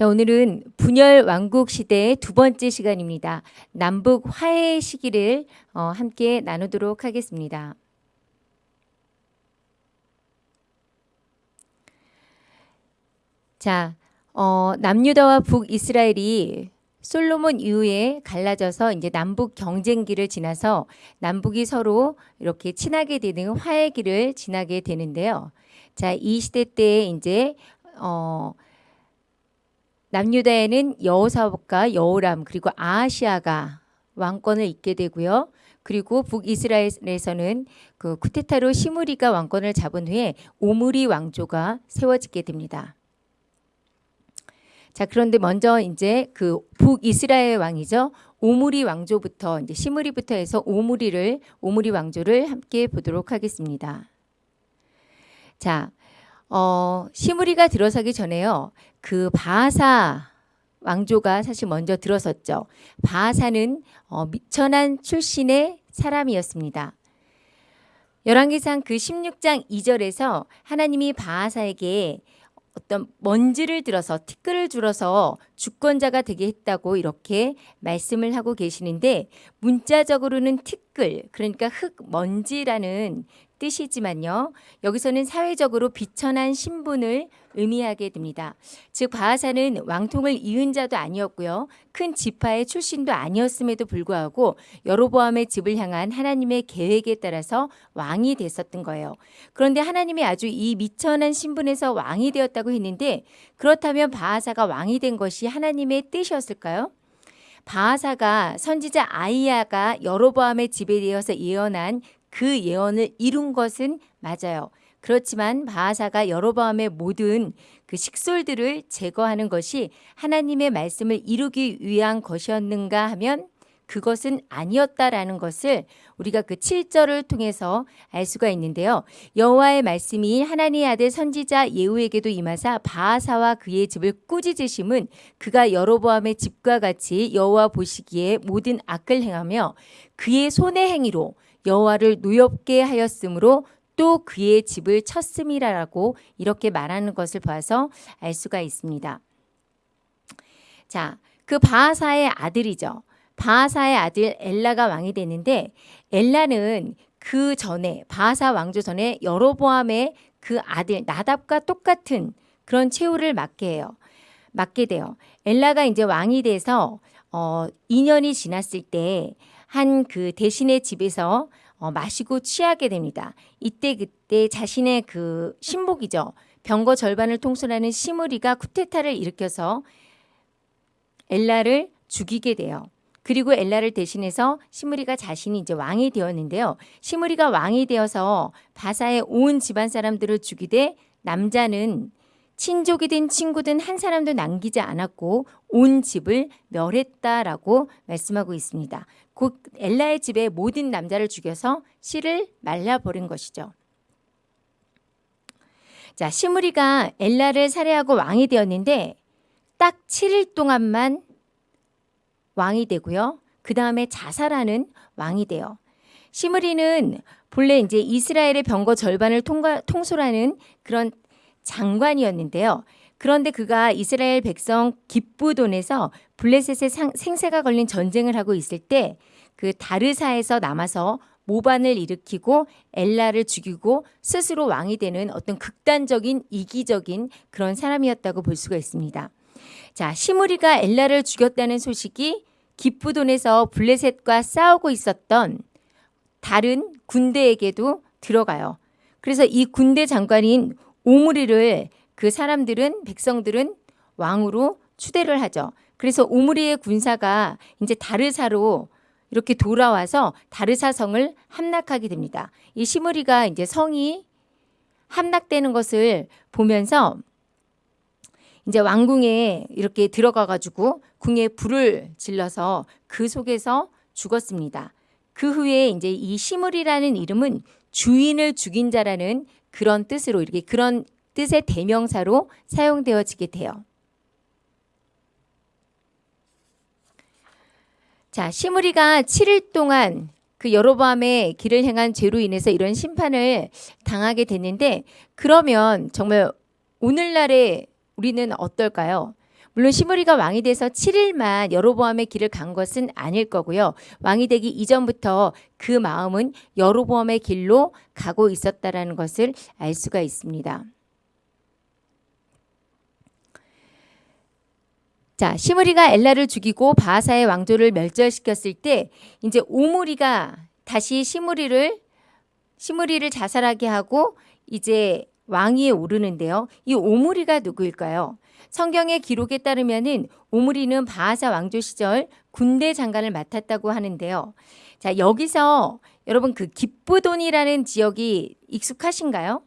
자, 오늘은 분열 왕국 시대의 두 번째 시간입니다. 남북 화해 시기를 어, 함께 나누도록 하겠습니다. 자, 어, 남유다와 북이스라엘이 솔로몬 이후에 갈라져서 이제 남북 경쟁기를 지나서 남북이 서로 이렇게 친하게 되는 화해기를 지나게 되는데요. 자, 이 시대 때 이제 어 남유다에는 여호사복과 여호람 그리고 아하시아가 왕권을 잇게 되고요. 그리고 북이스라엘에서는 그 쿠테타로 시무리가 왕권을 잡은 후에 오므리 왕조가 세워지게 됩니다. 자, 그런데 먼저 이제 그 북이스라엘 왕이죠. 오므리 왕조부터 이제 시무리부터 해서 오므리를 오므리 왕조를 함께 보도록 하겠습니다. 자, 어, 시무리가 들어서기 전에요. 그 바사 왕조가 사실 먼저 들어섰죠. 바사는 어, 미천한 출신의 사람이었습니다. 열왕기상 그 16장 2절에서 하나님이 바하사에게 어떤 먼지를 들어서 티끌을 줄어서 주권자가 되게 했다고 이렇게 말씀을 하고 계시는데 문자적으로는 티끌 그러니까 흙 먼지라는 뜻이지만요. 여기서는 사회적으로 비천한 신분을 의미하게 됩니다. 즉 바하사는 왕통을 이은 자도 아니었고요. 큰 지파의 출신도 아니었음에도 불구하고 여로보암의 집을 향한 하나님의 계획에 따라서 왕이 됐었던 거예요. 그런데 하나님이 아주 이 미천한 신분에서 왕이 되었다고 했는데 그렇다면 바하사가 왕이 된 것이 하나님의 뜻이었을까요? 바하사가 선지자 아이야가 여로보암의 집에 대해서 예언한 그 예언을 이룬 것은 맞아요. 그렇지만 바하사가 여로보암의 모든 그 식솔들을 제거하는 것이 하나님의 말씀을 이루기 위한 것이었는가 하면 그것은 아니었다라는 것을 우리가 그 7절을 통해서 알 수가 있는데요. 여호와의 말씀이 하나님의 아들 선지자 예후에게도 임하사 바하사와 그의 집을 꾸짖으심은 그가 여로보암의 집과 같이 여호와 보시기에 모든 악을 행하며 그의 손의 행위로 여호와를 노엽게 하였으므로 또 그의 집을 쳤음이라고 이렇게 말하는 것을 봐서 알 수가 있습니다. 자, 그 바하사의 아들이죠. 바하사의 아들 엘라가 왕이 되는데 엘라는 그 전에 바하사 왕조 전에 여로보암의 그 아들 나답과 똑같은 그런 최후를 맞게 해요. 맞게 돼요. 엘라가 이제 왕이 돼서 어 2년이 지났을 때 한 그 대신의 집에서 어, 마시고 취하게 됩니다. 이때 그때 자신의 그 신복이죠. 병거 절반을 통솔하는 시무리가 쿠테타를 일으켜서 엘라를 죽이게 돼요. 그리고 엘라를 대신해서 시무리가 자신이 이제 왕이 되었는데요. 시무리가 왕이 되어서 바사의 온 집안 사람들을 죽이되 남자는 친족이든 친구든 한 사람도 남기지 않았고 온 집을 멸했다라고 말씀하고 있습니다. 곧 엘라의 집에 모든 남자를 죽여서 씨를 말려버린 것이죠. 자, 시므리가 엘라를 살해하고 왕이 되었는데 딱 7일 동안만 왕이 되고요. 그 다음에 자살하는 왕이 돼요. 시므리는 본래 이제 이스라엘의 병거 절반을 통과, 통솔하는 그런 장관이었는데요. 그런데 그가 이스라엘 백성 기쁘돈에서 블레셋의 생사가 걸린 전쟁을 하고 있을 때 그 다르사에서 남아서 모반을 일으키고 엘라를 죽이고 스스로 왕이 되는 어떤 극단적인 이기적인 그런 사람이었다고 볼 수가 있습니다. 자, 시무리가 엘라를 죽였다는 소식이 기쁘돈에서 블레셋과 싸우고 있었던 다른 군대에게도 들어가요. 그래서 이 군대 장관인 오므리를 그 사람들은 백성들은 왕으로 추대를 하죠. 그래서 오므리의 군사가 이제 다르사로 이렇게 돌아와서 다르사 성을 함락하게 됩니다. 이 시므리가 이제 성이 함락되는 것을 보면서 이제 왕궁에 이렇게 들어가 가지고 궁에 불을 질러서 그 속에서 죽었습니다. 그 후에 이제 이 시므리라는 이름은 주인을 죽인 자라는 그런 뜻으로 이렇게 그런 뜻의 대명사로 사용되어지게 돼요. 자, 시므리가 7일 동안 그 여로보암의 길을 행한 죄로 인해서 이런 심판을 당하게 됐는데 그러면 정말 오늘날에 우리는 어떨까요? 물론 시므리가 왕이 돼서 7일만 여로보암의 길을 간 것은 아닐 거고요. 왕이 되기 이전부터 그 마음은 여로보암의 길로 가고 있었다라는 것을 알 수가 있습니다. 자, 시므리가 엘라를 죽이고 바하사의 왕조를 멸절시켰을 때 이제 오므리가 다시 시므리를 시므리를 자살하게 하고 이제 왕위에 오르는데요. 이 오므리가 누구일까요? 성경의 기록에 따르면은 오므리는 바하사 왕조 시절 군대 장관을 맡았다고 하는데요. 자, 여기서 여러분 그 기쁘돈이라는 지역이 익숙하신가요?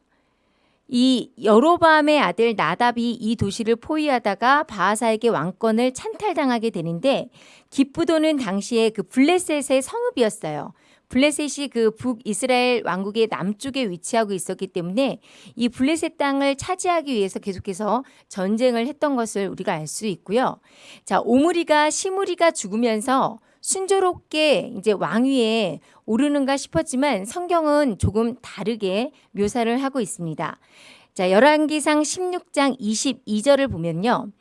이 여로밤의 아들 나답이 이 도시를 포위하다가 바하사에게 왕권을 찬탈당하게 되는데 기쁘도는 당시에 그 블레셋의 성읍이었어요. 블레셋이 그 북이스라엘 왕국의 남쪽에 위치하고 있었기 때문에 이 블레셋 땅을 차지하기 위해서 계속해서 전쟁을 했던 것을 우리가 알 수 있고요. 자, 오므리가 시므리가 죽으면서 순조롭게 이제 왕위에 오르는가 싶었지만 성경은 조금 다르게 묘사를 하고 있습니다. 자, 열왕기상 16장 22절을 보면요.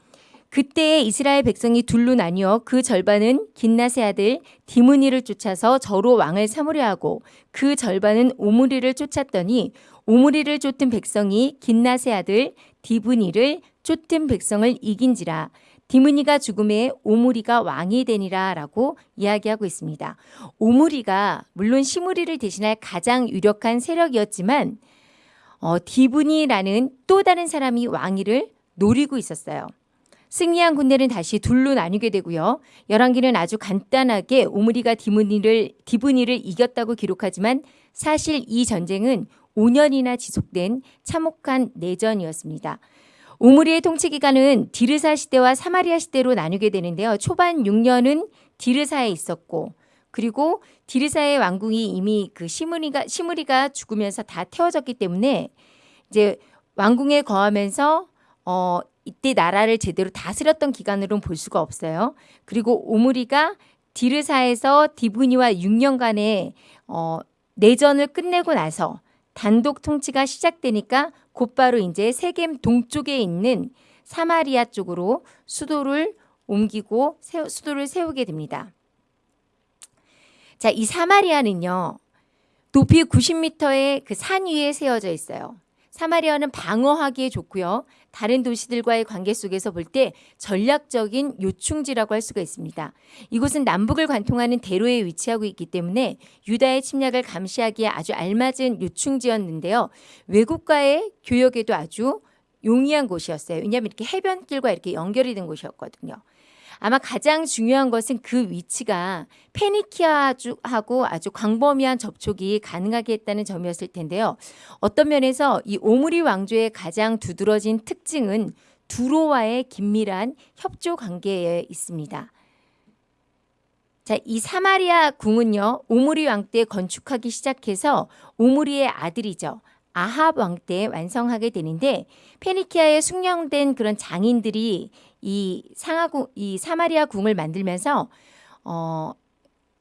그때 이스라엘 백성이 둘로 나뉘어 그 절반은 긴나세 아들 디무니를 쫓아서 저로 왕을 삼으려 하고 그 절반은 오므리를 쫓았더니 오므리를 쫓은 백성이 긴나세 아들 디브니를 쫓은 백성을 이긴지라 디므니가 죽음에 오므리가 왕이 되니라 라고 이야기하고 있습니다. 오므리가 물론 시므리를 대신할 가장 유력한 세력이었지만 어, 디브니라는 또 다른 사람이 왕위를 노리고 있었어요. 승리한 군대는 다시 둘로 나뉘게 되고요. 열왕기는 아주 간단하게 오므리가 디브니를 디브니를 이겼다고 기록하지만 사실 이 전쟁은 5년이나 지속된 참혹한 내전이었습니다. 오므리의 통치 기간은 디르사 시대와 사마리아 시대로 나누게 되는데요. 초반 6년은 디르사에 있었고 그리고 디르사의 왕궁이 이미 그 시므리가 시므리가 죽으면서 다 태워졌기 때문에 이제 왕궁에 거하면서 어 이때 나라를 제대로 다스렸던 기간으로는 볼 수가 없어요. 그리고 오므리가 디르사에서 디브니와 6년간의 어 내전을 끝내고 나서 단독 통치가 시작되니까 곧바로 이제 세겜 동쪽에 있는 사마리아 쪽으로 수도를 옮기고 세우, 수도를 세우게 됩니다. 자, 이 사마리아는요. 높이 90m의 그 산 위에 세워져 있어요. 사마리아는 방어하기에 좋고요. 다른 도시들과의 관계 속에서 볼 때 전략적인 요충지라고 할 수가 있습니다. 이곳은 남북을 관통하는 대로에 위치하고 있기 때문에 유다의 침략을 감시하기에 아주 알맞은 요충지였는데요. 외국과의 교역에도 아주 용이한 곳이었어요. 왜냐하면 이렇게 해변길과 이렇게 연결이 된 곳이었거든요. 아마 가장 중요한 것은 그 위치가 페니키아하고 아주 광범위한 접촉이 가능하게 했다는 점이었을 텐데요. 어떤 면에서 이 오므리 왕조의 가장 두드러진 특징은 두로와의 긴밀한 협조 관계에 있습니다. 자, 이 사마리아 궁은요, 오므리 왕 때 건축하기 시작해서 오므리의 아들이죠. 아합 왕 때 완성하게 되는데 페니키아에 숙련된 그런 장인들이 이 상하궁 이 사마리아 궁을 만들면서 어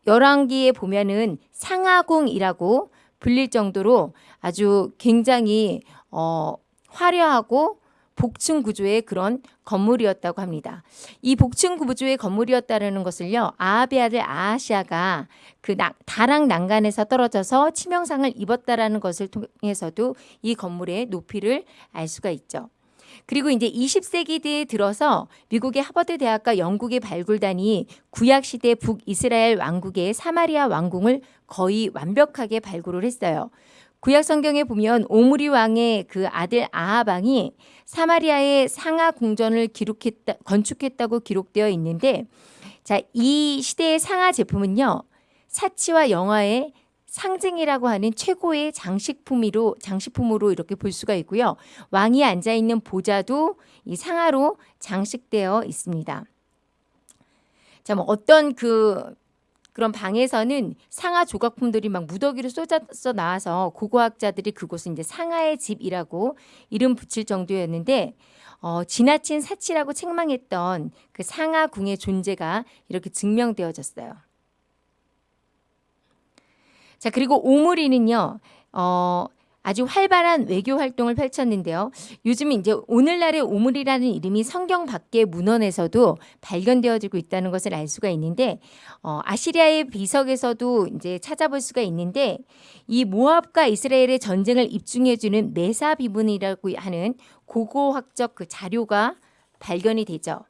열왕기에 보면은 상하궁이라고 불릴 정도로 아주 굉장히 어 화려하고 복층 구조의 그런 건물이었다고 합니다. 이 복층 구조의 건물이었다는 것을요. 아합의 아들 아하시아가 그 다락 난간에서 떨어져서 치명상을 입었다라는 것을 통해서도 이 건물의 높이를 알 수가 있죠. 그리고 이제 20세기대에 들어서 미국의 하버드 대학과 영국의 발굴단이 구약 시대 북이스라엘 왕국의 사마리아 왕궁을 거의 완벽하게 발굴을 했어요. 구약 성경에 보면 오므리 왕의 그 아들 아하방이 사마리아의 상하 궁전을 기록했다 건축했다고 기록되어 있는데 자, 이 시대의 상하 제품은요. 사치와 영화의 상징이라고 하는 최고의 장식품으로 장식품으로 이렇게 볼 수가 있고요. 왕이 앉아 있는 보좌도 이 상하로 장식되어 있습니다. 자, 뭐 어떤 그 그런 방에서는 상하 조각품들이 막 무더기로 쏟아져 나와서 고고학자들이 그곳은 이제 상하의 집이라고 이름 붙일 정도였는데 어, 지나친 사치라고 책망했던 그 상하궁의 존재가 이렇게 증명되어졌어요. 자, 그리고 오므리는요, 어, 아주 활발한 외교 활동을 펼쳤는데요. 요즘 이제 오늘날의 오물이라는 이름이 성경 밖의 문헌에서도 발견되어지고 있다는 것을 알 수가 있는데 어, 아시리아의 비석에서도 이제 찾아볼 수가 있는데 이 모압과 이스라엘의 전쟁을 입증해주는 메사 비문이라고 하는 고고학적 그 자료가 발견이 되죠.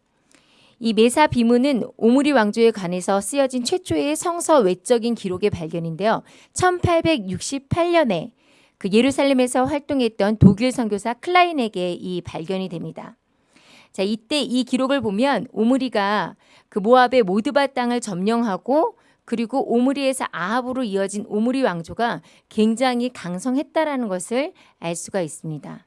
이 메사 비문은 오므리 왕조에 관해서 쓰여진 최초의 성서 외적인 기록의 발견인데요. 1868년에 그 예루살렘에서 활동했던 독일 선교사 클라인에게 이 발견이 됩니다. 자, 이때 이 기록을 보면 오므리가 그 모압의 모드바 땅을 점령하고 그리고 오므리에서 아합으로 이어진 오므리 왕조가 굉장히 강성했다라는 것을 알 수가 있습니다.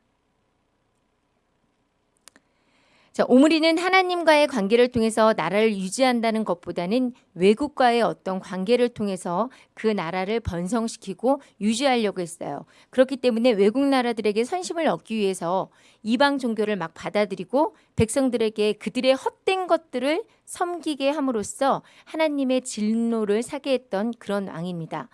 자, 오므리는 하나님과의 관계를 통해서 나라를 유지한다는 것보다는 외국과의 어떤 관계를 통해서 그 나라를 번성시키고 유지하려고 했어요. 그렇기 때문에 외국 나라들에게 선심을 얻기 위해서 이방 종교를 막 받아들이고 백성들에게 그들의 헛된 것들을 섬기게 함으로써 하나님의 진노를 사게 했던 그런 왕입니다.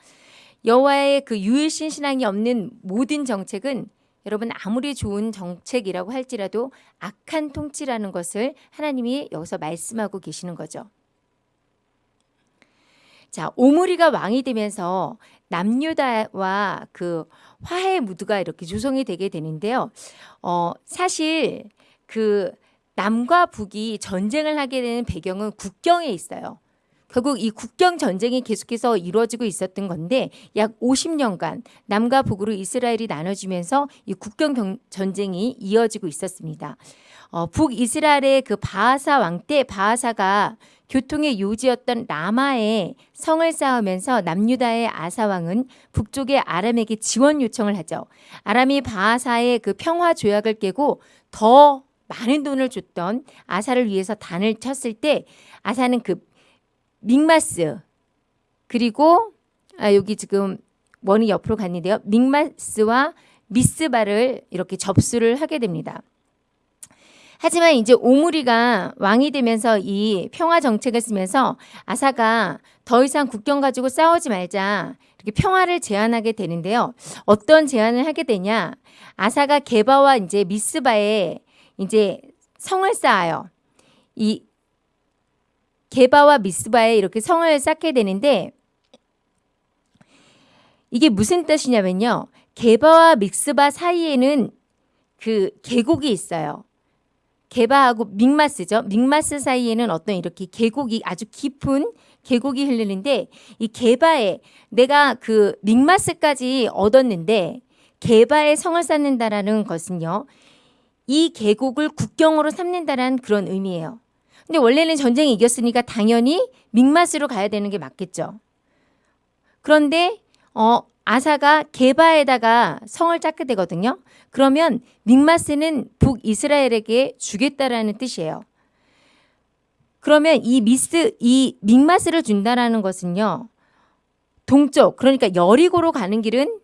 여호와의 그 유일신 신앙이 없는 모든 정책은 여러분 아무리 좋은 정책이라고 할지라도 악한 통치라는 것을 하나님이 여기서 말씀하고 계시는 거죠. 자, 오므리가 왕이 되면서 남유다와 그 화해 무드가 이렇게 조성이 되게 되는데요. 어, 사실 그 남과 북이 전쟁을 하게 되는 배경은 국경에 있어요. 결국 이 국경 전쟁이 계속해서 이루어지고 있었던 건데 약 50년간 남과 북으로 이스라엘이 나눠지면서 이 국경 전쟁이 이어지고 있었습니다. 어, 북이스라엘의 그 바하사 왕 때 바하사가 교통의 요지였던 라마에 성을 쌓으면서 남유다의 아사 왕은 북쪽의 아람에게 지원 요청을 하죠. 아람이 바하사의 그 평화 조약을 깨고 더 많은 돈을 줬던 아사를 위해서 단을 쳤을 때 아사는 그 믹마스 그리고 아, 여기 지금 원이 옆으로 갔는데요. 믹마스와 미스바를 이렇게 접수를 하게 됩니다. 하지만 이제 오므리가 왕이 되면서 이 평화 정책을 쓰면서 아사가 더 이상 국경 가지고 싸우지 말자 이렇게 평화를 제안하게 되는데요. 어떤 제안을 하게 되냐? 아사가 게바와 이제 미스바에 이제 성을 쌓아요. 이 게바와 미스바에 이렇게 성을 쌓게 되는데 이게 무슨 뜻이냐면요. 게바와 믹스바 사이에는 그 계곡이 있어요. 게바하고 믹마스죠. 믹마스 사이에는 어떤 이렇게 계곡이 아주 깊은 계곡이 흐르는데 이 게바에 내가 그 믹마스까지 얻었는데 게바에 성을 쌓는다라는 것은요. 이 계곡을 국경으로 삼는다라는 그런 의미예요. 근데 원래는 전쟁이 이겼으니까 당연히 믹마스로 가야 되는 게 맞겠죠. 그런데 어, 아사가 게바에다가 성을 쌓게 되거든요. 그러면 믹마스는 북이스라엘에게 주겠다라는 뜻이에요. 그러면 이 미스 이 믹마스를 준다라는 것은요. 동쪽 그러니까 여리고로 가는 길은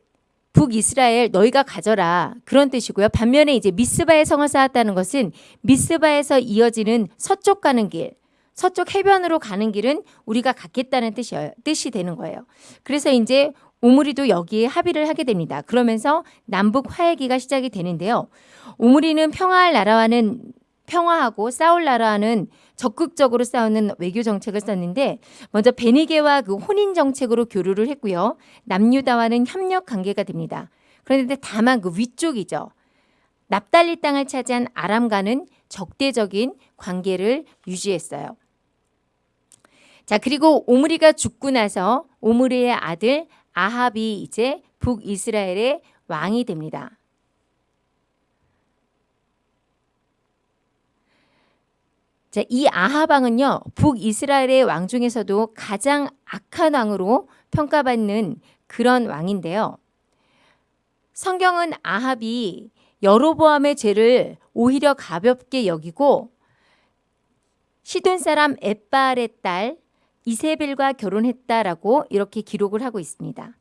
북이스라엘 너희가 가져라 그런 뜻이고요. 반면에 이제 미스바의 성을 쌓았다는 것은 미스바에서 이어지는 서쪽 가는 길, 서쪽 해변으로 가는 길은 우리가 갖겠다는 뜻이에요. 뜻이 되는 거예요. 그래서 이제 오므리도 여기에 합의를 하게 됩니다. 그러면서 남북 화해기가 시작이 되는데요. 오므리는 평화할 나라와는 평화하고 싸울 나라와는 적극적으로 싸우는 외교 정책을 썼는데 먼저 베니게와 그 혼인 정책으로 교류를 했고요. 남유다와는 협력 관계가 됩니다. 그런데 다만 그 위쪽이죠. 납달리 땅을 차지한 아람과는 적대적인 관계를 유지했어요. 자 그리고 오므리가 죽고 나서 오므리의 아들 아합이 이제 북이스라엘의 왕이 됩니다. 자, 이 아하방은요, 북이스라엘의 왕 중에서도 가장 악한 왕으로 평가받는 그런 왕인데요. 성경은 아합이 여로보암의 죄를 오히려 가볍게 여기고 시돈 사람 에발의 딸 이세벨과 결혼했다라고 이렇게 기록을 하고 있습니다.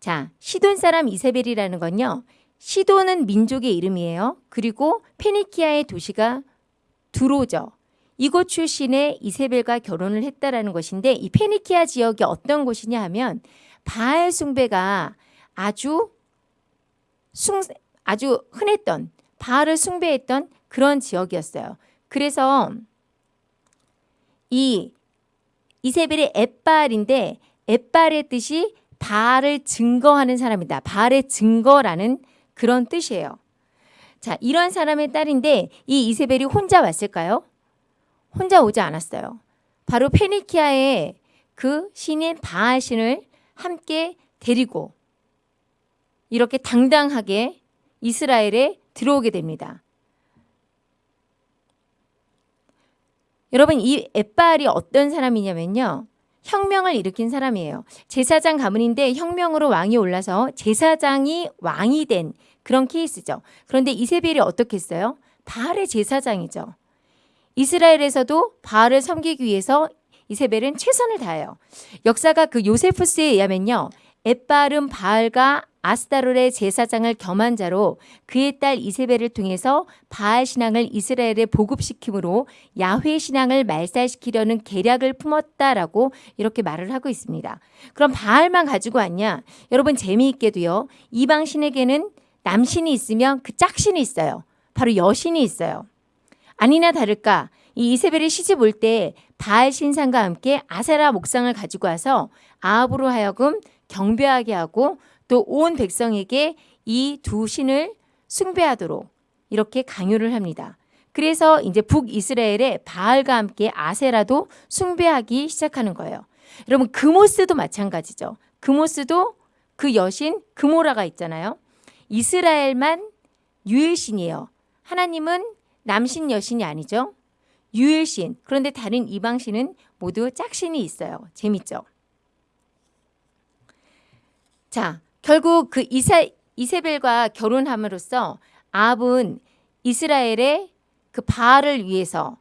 자, 시돈 사람 이세벨이라는 건요. 시돈은 민족의 이름이에요. 그리고 페니키아의 도시가 두로죠. 이곳 출신의 이세벨과 결혼을 했다라는 것인데 이 페니키아 지역이 어떤 곳이냐 하면 바알 숭배가 아주 숭, 아주 흔했던 바알을 숭배했던 그런 지역이었어요. 그래서 이 이세벨의 엣발인데 엣발의 뜻이 바알을 증거하는 사람이다. 바알의 증거라는 그런 뜻이에요. 자, 이런 사람의 딸인데 이 이세벨이 혼자 왔을까요? 혼자 오지 않았어요. 바로 페니키아의 그 신인 바알 신을 함께 데리고 이렇게 당당하게 이스라엘에 들어오게 됩니다. 여러분 이 엣바알이 어떤 사람이냐면요. 혁명을 일으킨 사람이에요. 제사장 가문인데 혁명으로 왕이 올라서 제사장이 왕이 된 그런 케이스죠. 그런데 이세벨이 어떻게 했어요? 바알의 제사장이죠. 이스라엘에서도 바알을 섬기기 위해서 이세벨은 최선을 다해요. 역사가 그 요세푸스에 의하면요. 엣바알은 바알과 아스타롤의 제사장을 겸한 자로 그의 딸 이세벨을 통해서 바알 신앙을 이스라엘에 보급시키므로 야훼 신앙을 말살시키려는 계략을 품었다라고 이렇게 말을 하고 있습니다. 그럼 바알만 가지고 왔냐? 여러분 재미있게도요. 이방 신에게는 남신이 있으면 그 짝신이 있어요. 바로 여신이 있어요. 아니나 다를까 이 이세벨이 시집 올 때 바알 신상과 함께 아세라 목상을 가지고 와서 아합으로 하여금 경배하게 하고 또 온 백성에게 이 두 신을 숭배하도록 이렇게 강요를 합니다. 그래서 이제 북이스라엘의 바알과 함께 아세라도 숭배하기 시작하는 거예요. 여러분 그모스도 마찬가지죠. 그모스도 그 여신 그모라가 있잖아요. 이스라엘만 유일신이에요. 하나님은 남신 여신이 아니죠. 유일신. 그런데 다른 이방신은 모두 짝신이 있어요. 재밌죠? 자, 결국 그 이사, 이세벨과 결혼함으로써 아합은 이스라엘의 그 바알을 위해서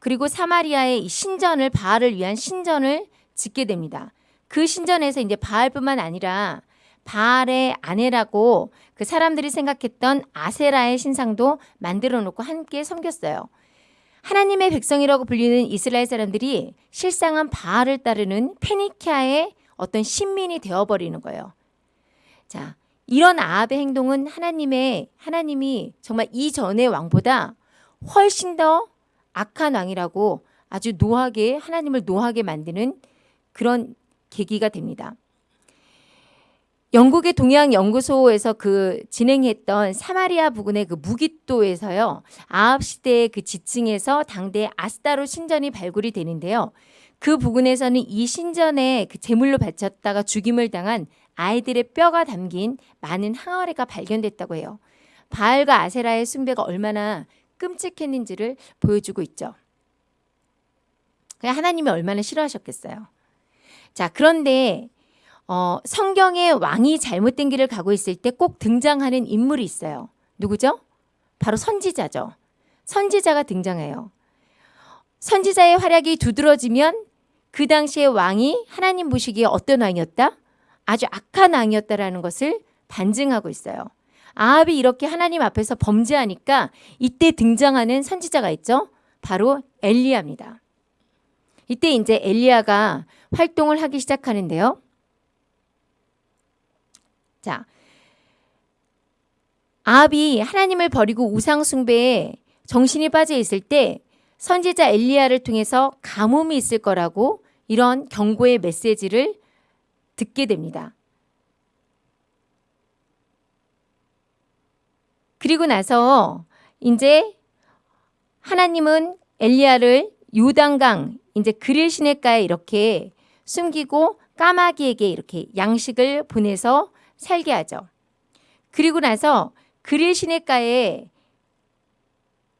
그리고 사마리아의 신전을 바알을 위한 신전을 짓게 됩니다. 그 신전에서 이제 바알뿐만 아니라 바알의 아내라고 그 사람들이 생각했던 아세라의 신상도 만들어 놓고 함께 섬겼어요. 하나님의 백성이라고 불리는 이스라엘 사람들이 실상은 바알을 따르는 페니키아의 어떤 신민이 되어버리는 거예요. 자, 이런 아합의 행동은 하나님의 하나님이 정말 이전의 왕보다 훨씬 더 악한 왕이라고 아주 노하게 하나님을 노하게 만드는 그런 계기가 됩니다. 영국의 동양연구소에서 그 진행했던 사마리아 부근의 그 무기또에서요. 아합 시대의 그 지층에서 당대 아스타로 신전이 발굴이 되는데요. 그 부근에서는 이 신전에 그 제물로 바쳤다가 죽임을 당한 아이들의 뼈가 담긴 많은 항아리가 발견됐다고 해요. 바알과 아세라의 숭배가 얼마나 끔찍했는지를 보여주고 있죠. 하나님이 얼마나 싫어하셨겠어요. 자, 그런데 어, 성경에 왕이 잘못된 길을 가고 있을 때 꼭 등장하는 인물이 있어요. 누구죠? 바로 선지자죠. 선지자가 등장해요. 선지자의 활약이 두드러지면 그 당시의 왕이 하나님 보시기에 어떤 왕이었다? 아주 악한 왕이었다라는 것을 반증하고 있어요. 아합이 이렇게 하나님 앞에서 범죄하니까 이때 등장하는 선지자가 있죠. 바로 엘리야입니다. 이때 이제 엘리야가 활동을 하기 시작하는데요. 자, 아합이 하나님을 버리고 우상 숭배에 정신이 빠져 있을 때 선지자 엘리야를 통해서 가뭄이 있을 거라고 이런 경고의 메시지를 듣게 됩니다. 그리고 나서 이제 하나님은 엘리야를 요단강 이제 그릴 시내가에 이렇게 숨기고 까마귀에게 이렇게 양식을 보내서 살게 하죠. 그리고 나서 그릴 시냇가에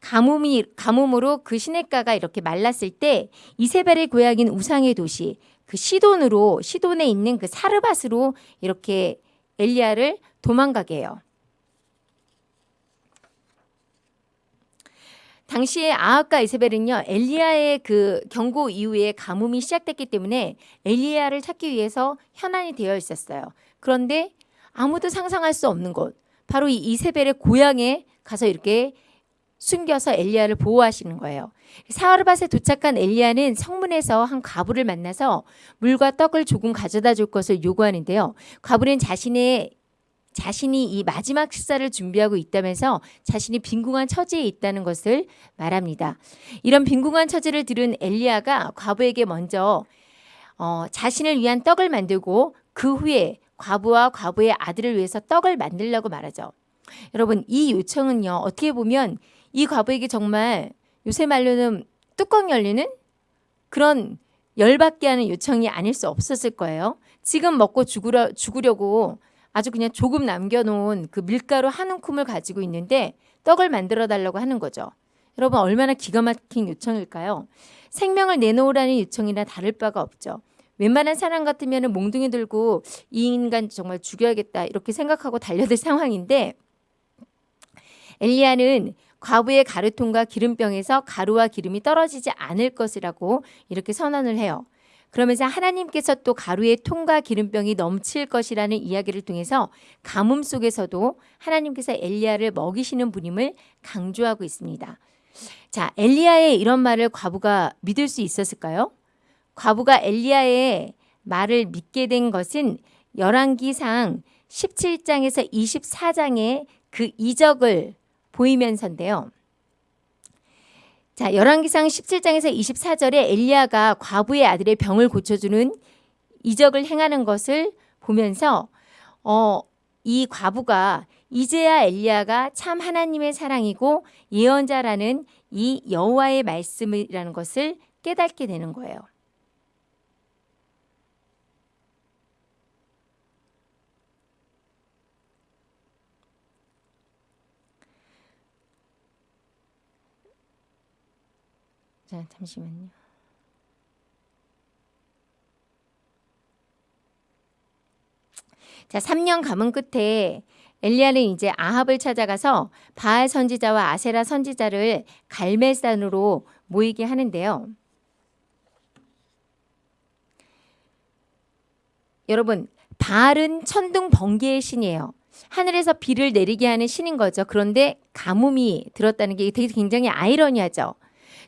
가뭄이 가뭄으로 그 시냇가가 이렇게 말랐을 때 이세벨의 고향인 우상의 도시 그 시돈으로 시돈에 있는 그 사르밧으로 이렇게 엘리야를 도망가게 해요. 당시에 아합과 이세벨은요 엘리야의 그 경고 이후에 가뭄이 시작됐기 때문에 엘리야를 찾기 위해서 현안이 되어 있었어요. 그런데 아무도 상상할 수 없는 곳 바로 이 이세벨의 고향에 가서 이렇게 숨겨서 엘리야를 보호하시는 거예요. 사르밧에 도착한 엘리야는 성문에서 한 과부를 만나서 물과 떡을 조금 가져다 줄 것을 요구하는데요. 과부는 자신의 자신이 이 마지막 식사를 준비하고 있다면서 자신이 빈궁한 처지에 있다는 것을 말합니다. 이런 빈궁한 처지를 들은 엘리야가 과부에게 먼저 어, 자신을 위한 떡을 만들고 그 후에 과부와 과부의 아들을 위해서 떡을 만들라고 말하죠. 여러분 이 요청은요 어떻게 보면 이 과부에게 정말 요새 말로는 뚜껑 열리는 그런 열받게 하는 요청이 아닐 수 없었을 거예요. 지금 먹고 죽으려, 죽으려고 아주 그냥 조금 남겨놓은 그 밀가루 한 움큼을 가지고 있는데 떡을 만들어 달라고 하는 거죠. 여러분 얼마나 기가 막힌 요청일까요? 생명을 내놓으라는 요청이나 다를 바가 없죠. 웬만한 사람 같으면 몽둥이 들고 이 인간 정말 죽여야겠다 이렇게 생각하고 달려들 상황인데 엘리야는 과부의 가루통과 기름병에서 가루와 기름이 떨어지지 않을 것이라고 이렇게 선언을 해요. 그러면서 하나님께서 또 가루의 통과 기름병이 넘칠 것이라는 이야기를 통해서 가뭄 속에서도 하나님께서 엘리야를 먹이시는 분임을 강조하고 있습니다. 자, 엘리야의 이런 말을 과부가 믿을 수 있었을까요? 과부가 엘리야의 말을 믿게 된 것은 열왕기상 17장에서 24장의 그 이적을 보이면서인데요. 자, 열왕기상 17장에서 24절에 엘리야가 과부의 아들의 병을 고쳐주는 이적을 행하는 것을 보면서 어, 이 과부가 이제야 엘리야가 참 하나님의 사랑이고 예언자라는 이 여호와의 말씀이라는 것을 깨닫게 되는 거예요. 자, 잠시만요. 자, 3년 가문 끝에 엘리야는 이제 아합을 찾아가서 바알 선지자와 아세라 선지자를 갈멜산으로 모이게 하는데요. 여러분, 바알은 천둥 번개의 신이에요. 하늘에서 비를 내리게 하는 신인 거죠. 그런데 가뭄이 들었다는 게 되게 굉장히 아이러니하죠.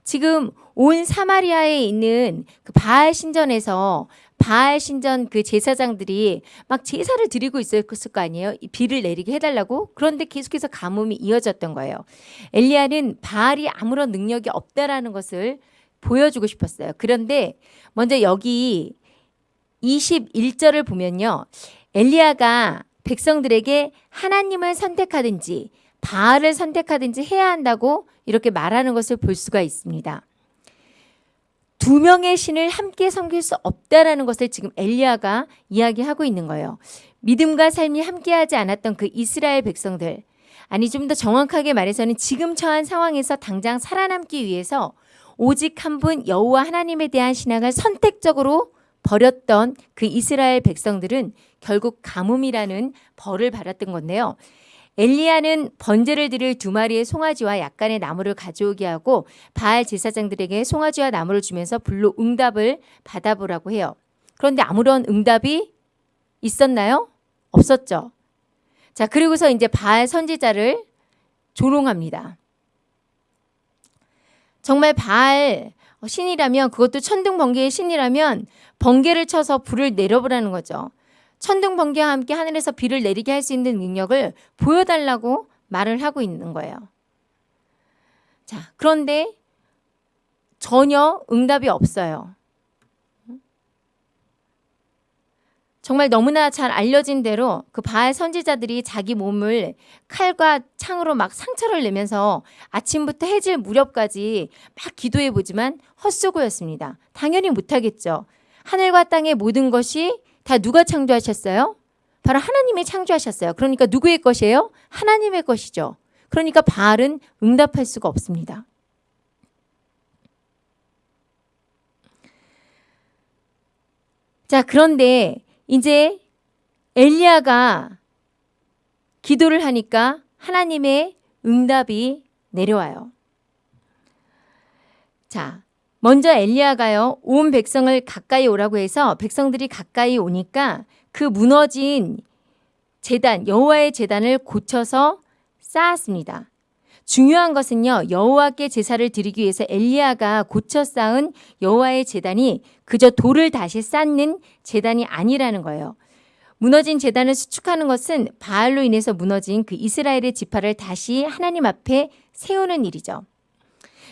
지금 온 사마리아에 있는 그 바알 신전에서 바알 신전 그 제사장들이 막 제사를 드리고 있었을 거 아니에요. 비를 내리게 해달라고. 그런데 계속해서 가뭄이 이어졌던 거예요. 엘리야는 바알이 아무런 능력이 없다라는 것을 보여주고 싶었어요. 그런데 먼저 여기 21절을 보면요. 엘리야가 백성들에게 하나님을 선택하든지 바알을 선택하든지 해야 한다고 이렇게 말하는 것을 볼 수가 있습니다. 두 명의 신을 함께 섬길 수 없다라는 것을 지금 엘리야가 이야기하고 있는 거예요. 믿음과 삶이 함께하지 않았던 그 이스라엘 백성들 아니 좀 더 정확하게 말해서는 지금 처한 상황에서 당장 살아남기 위해서 오직 한 분 여호와 하나님에 대한 신앙을 선택적으로 버렸던 그 이스라엘 백성들은 결국 가뭄이라는 벌을 받았던 건데요. 엘리야는 번제를 드릴 두 마리의 송아지와 약간의 나무를 가져오게 하고 바알 제사장들에게 송아지와 나무를 주면서 불로 응답을 받아보라고 해요. 그런데 아무런 응답이 있었나요? 없었죠. 자, 그리고서 이제 바알 선지자를 조롱합니다. 정말 바알 신이라면 그것도 천둥 번개의 신이라면 번개를 쳐서 불을 내려보라는 거죠. 천둥 번개와 함께 하늘에서 비를 내리게 할 수 있는 능력을 보여달라고 말을 하고 있는 거예요. 자, 그런데 전혀 응답이 없어요. 정말 너무나 잘 알려진 대로 그 바알 선지자들이 자기 몸을 칼과 창으로 막 상처를 내면서 아침부터 해질 무렵까지 막 기도해 보지만 헛수고였습니다. 당연히 못하겠죠. 하늘과 땅의 모든 것이 다 누가 창조하셨어요? 바로 하나님이 창조하셨어요. 그러니까 누구의 것이에요? 하나님의 것이죠. 그러니까 바알은 응답할 수가 없습니다. 자, 그런데 이제 엘리야가 기도를 하니까 하나님의 응답이 내려와요. 자, 먼저 엘리야가요 온 백성을 가까이 오라고 해서 백성들이 가까이 오니까 그 무너진 재단 여호와의 재단을 고쳐서 쌓았습니다. 중요한 것은요 여호와께 제사를 드리기 위해서 엘리야가 고쳐 쌓은 여호와의 재단이 그저 돌을 다시 쌓는 재단이 아니라는 거예요. 무너진 재단을 수축하는 것은 바알로 인해서 무너진 그 이스라엘의 지파를 다시 하나님 앞에 세우는 일이죠.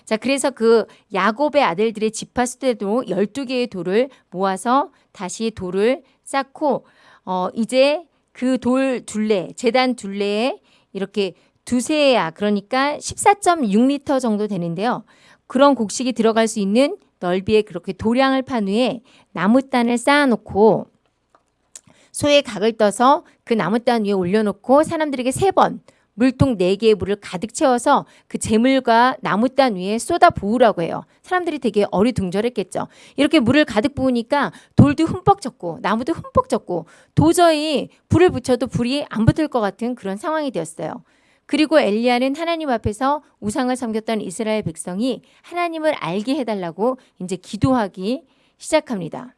자, 그래서 그 야곱의 아들들의 지파 수대도 12개의 돌을 모아서 다시 돌을 쌓고 어 이제 그 돌 둘레, 재단 둘레에 이렇게 두세야 그러니까 14.6리터 정도 되는데요. 그런 곡식이 들어갈 수 있는 넓이에 그렇게 도량을 판 후에 나무단을 쌓아놓고 소의 각을 떠서 그 나무단 위에 올려놓고 사람들에게 세 번 물통 네 개의 물을 가득 채워서 그 재물과 나무단 위에 쏟아 부으라고 해요. 사람들이 되게 어리둥절했겠죠. 이렇게 물을 가득 부으니까 돌도 흠뻑 젖고 나무도 흠뻑 젖고 도저히 불을 붙여도 불이 안 붙을 것 같은 그런 상황이 되었어요. 그리고 엘리야는 하나님 앞에서 우상을 섬겼던 이스라엘 백성이 하나님을 알게 해달라고 이제 기도하기 시작합니다.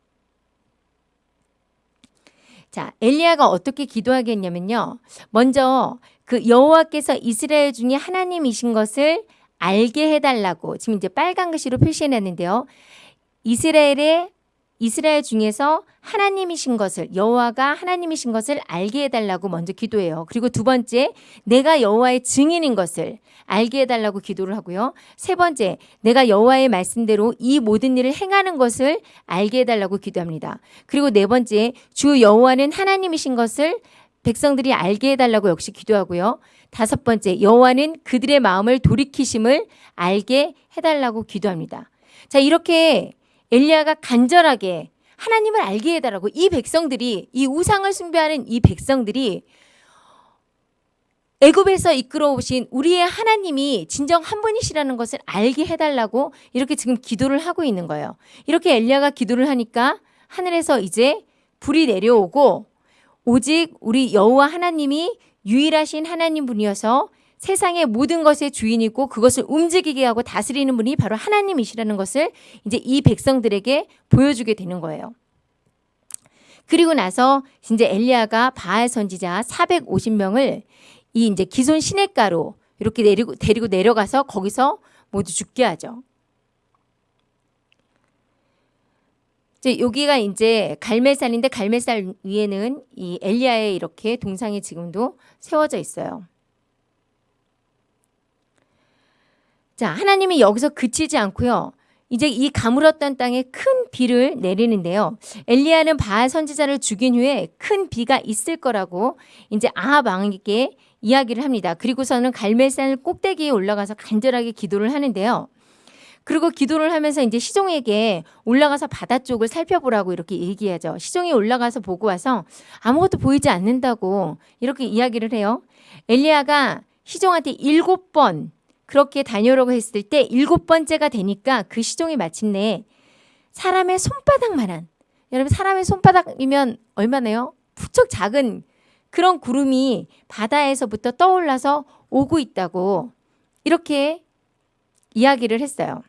자, 엘리야가 어떻게 기도하겠냐면요. 먼저 그 여호와께서 이스라엘 중에 하나님이신 것을 알게 해달라고 지금 이제 빨간 글씨로 표시해놨는데요. 이스라엘의 이스라엘 중에서 하나님이신 것을 여호와가 하나님이신 것을 알게 해달라고 먼저 기도해요. 그리고 두 번째 내가 여호와의 증인인 것을 알게 해달라고 기도를 하고요. 세 번째 내가 여호와의 말씀대로 이 모든 일을 행하는 것을 알게 해달라고 기도합니다. 그리고 네 번째 주 여호와는 하나님이신 것을 백성들이 알게 해달라고 역시 기도하고요. 다섯 번째 여호와는 그들의 마음을 돌이키심을 알게 해달라고 기도합니다. 자 이렇게 엘리야가 간절하게 하나님을 알게 해달라고 이 백성들이 이 우상을 숭배하는 이 백성들이 애굽에서 이끌어 오신 우리의 하나님이 진정 한 분이시라는 것을 알게 해달라고 이렇게 지금 기도를 하고 있는 거예요. 이렇게 엘리야가 기도를 하니까 하늘에서 이제 불이 내려오고 오직 우리 여호와 하나님이 유일하신 하나님 분이어서 세상의 모든 것의 주인이고 그것을 움직이게 하고 다스리는 분이 바로 하나님이시라는 것을 이제 이 백성들에게 보여주게 되는 거예요. 그리고 나서 이제 엘리야가 바알 선지자 450명을 이 이제 기존 시냇가로 이렇게 내리고 데리고 내려가서 거기서 모두 죽게 하죠. 이제 여기가 이제 갈멜산인데 갈멜산 위에는 이 엘리야의 이렇게 동상이 지금도 세워져 있어요. 자, 하나님이 여기서 그치지 않고요. 이제 이 가물었던 땅에 큰 비를 내리는데요. 엘리야는 바알 선지자를 죽인 후에 큰 비가 있을 거라고 이제 아합 왕에게 이야기를 합니다. 그리고서는 갈멜산 꼭대기에 올라가서 간절하게 기도를 하는데요. 그리고 기도를 하면서 이제 시종에게 올라가서 바다 쪽을 살펴보라고 이렇게 얘기하죠. 시종이 올라가서 보고 와서 아무것도 보이지 않는다고 이렇게 이야기를 해요. 엘리야가 시종한테 일곱 번 그렇게 다녀오라고 했을 때 일곱 번째가 되니까 그 시종이 마침내 사람의 손바닥만한 여러분 사람의 손바닥이면 얼마나요? 부쩍 작은 그런 구름이 바다에서부터 떠올라서 오고 있다고 이렇게 이야기를 했어요.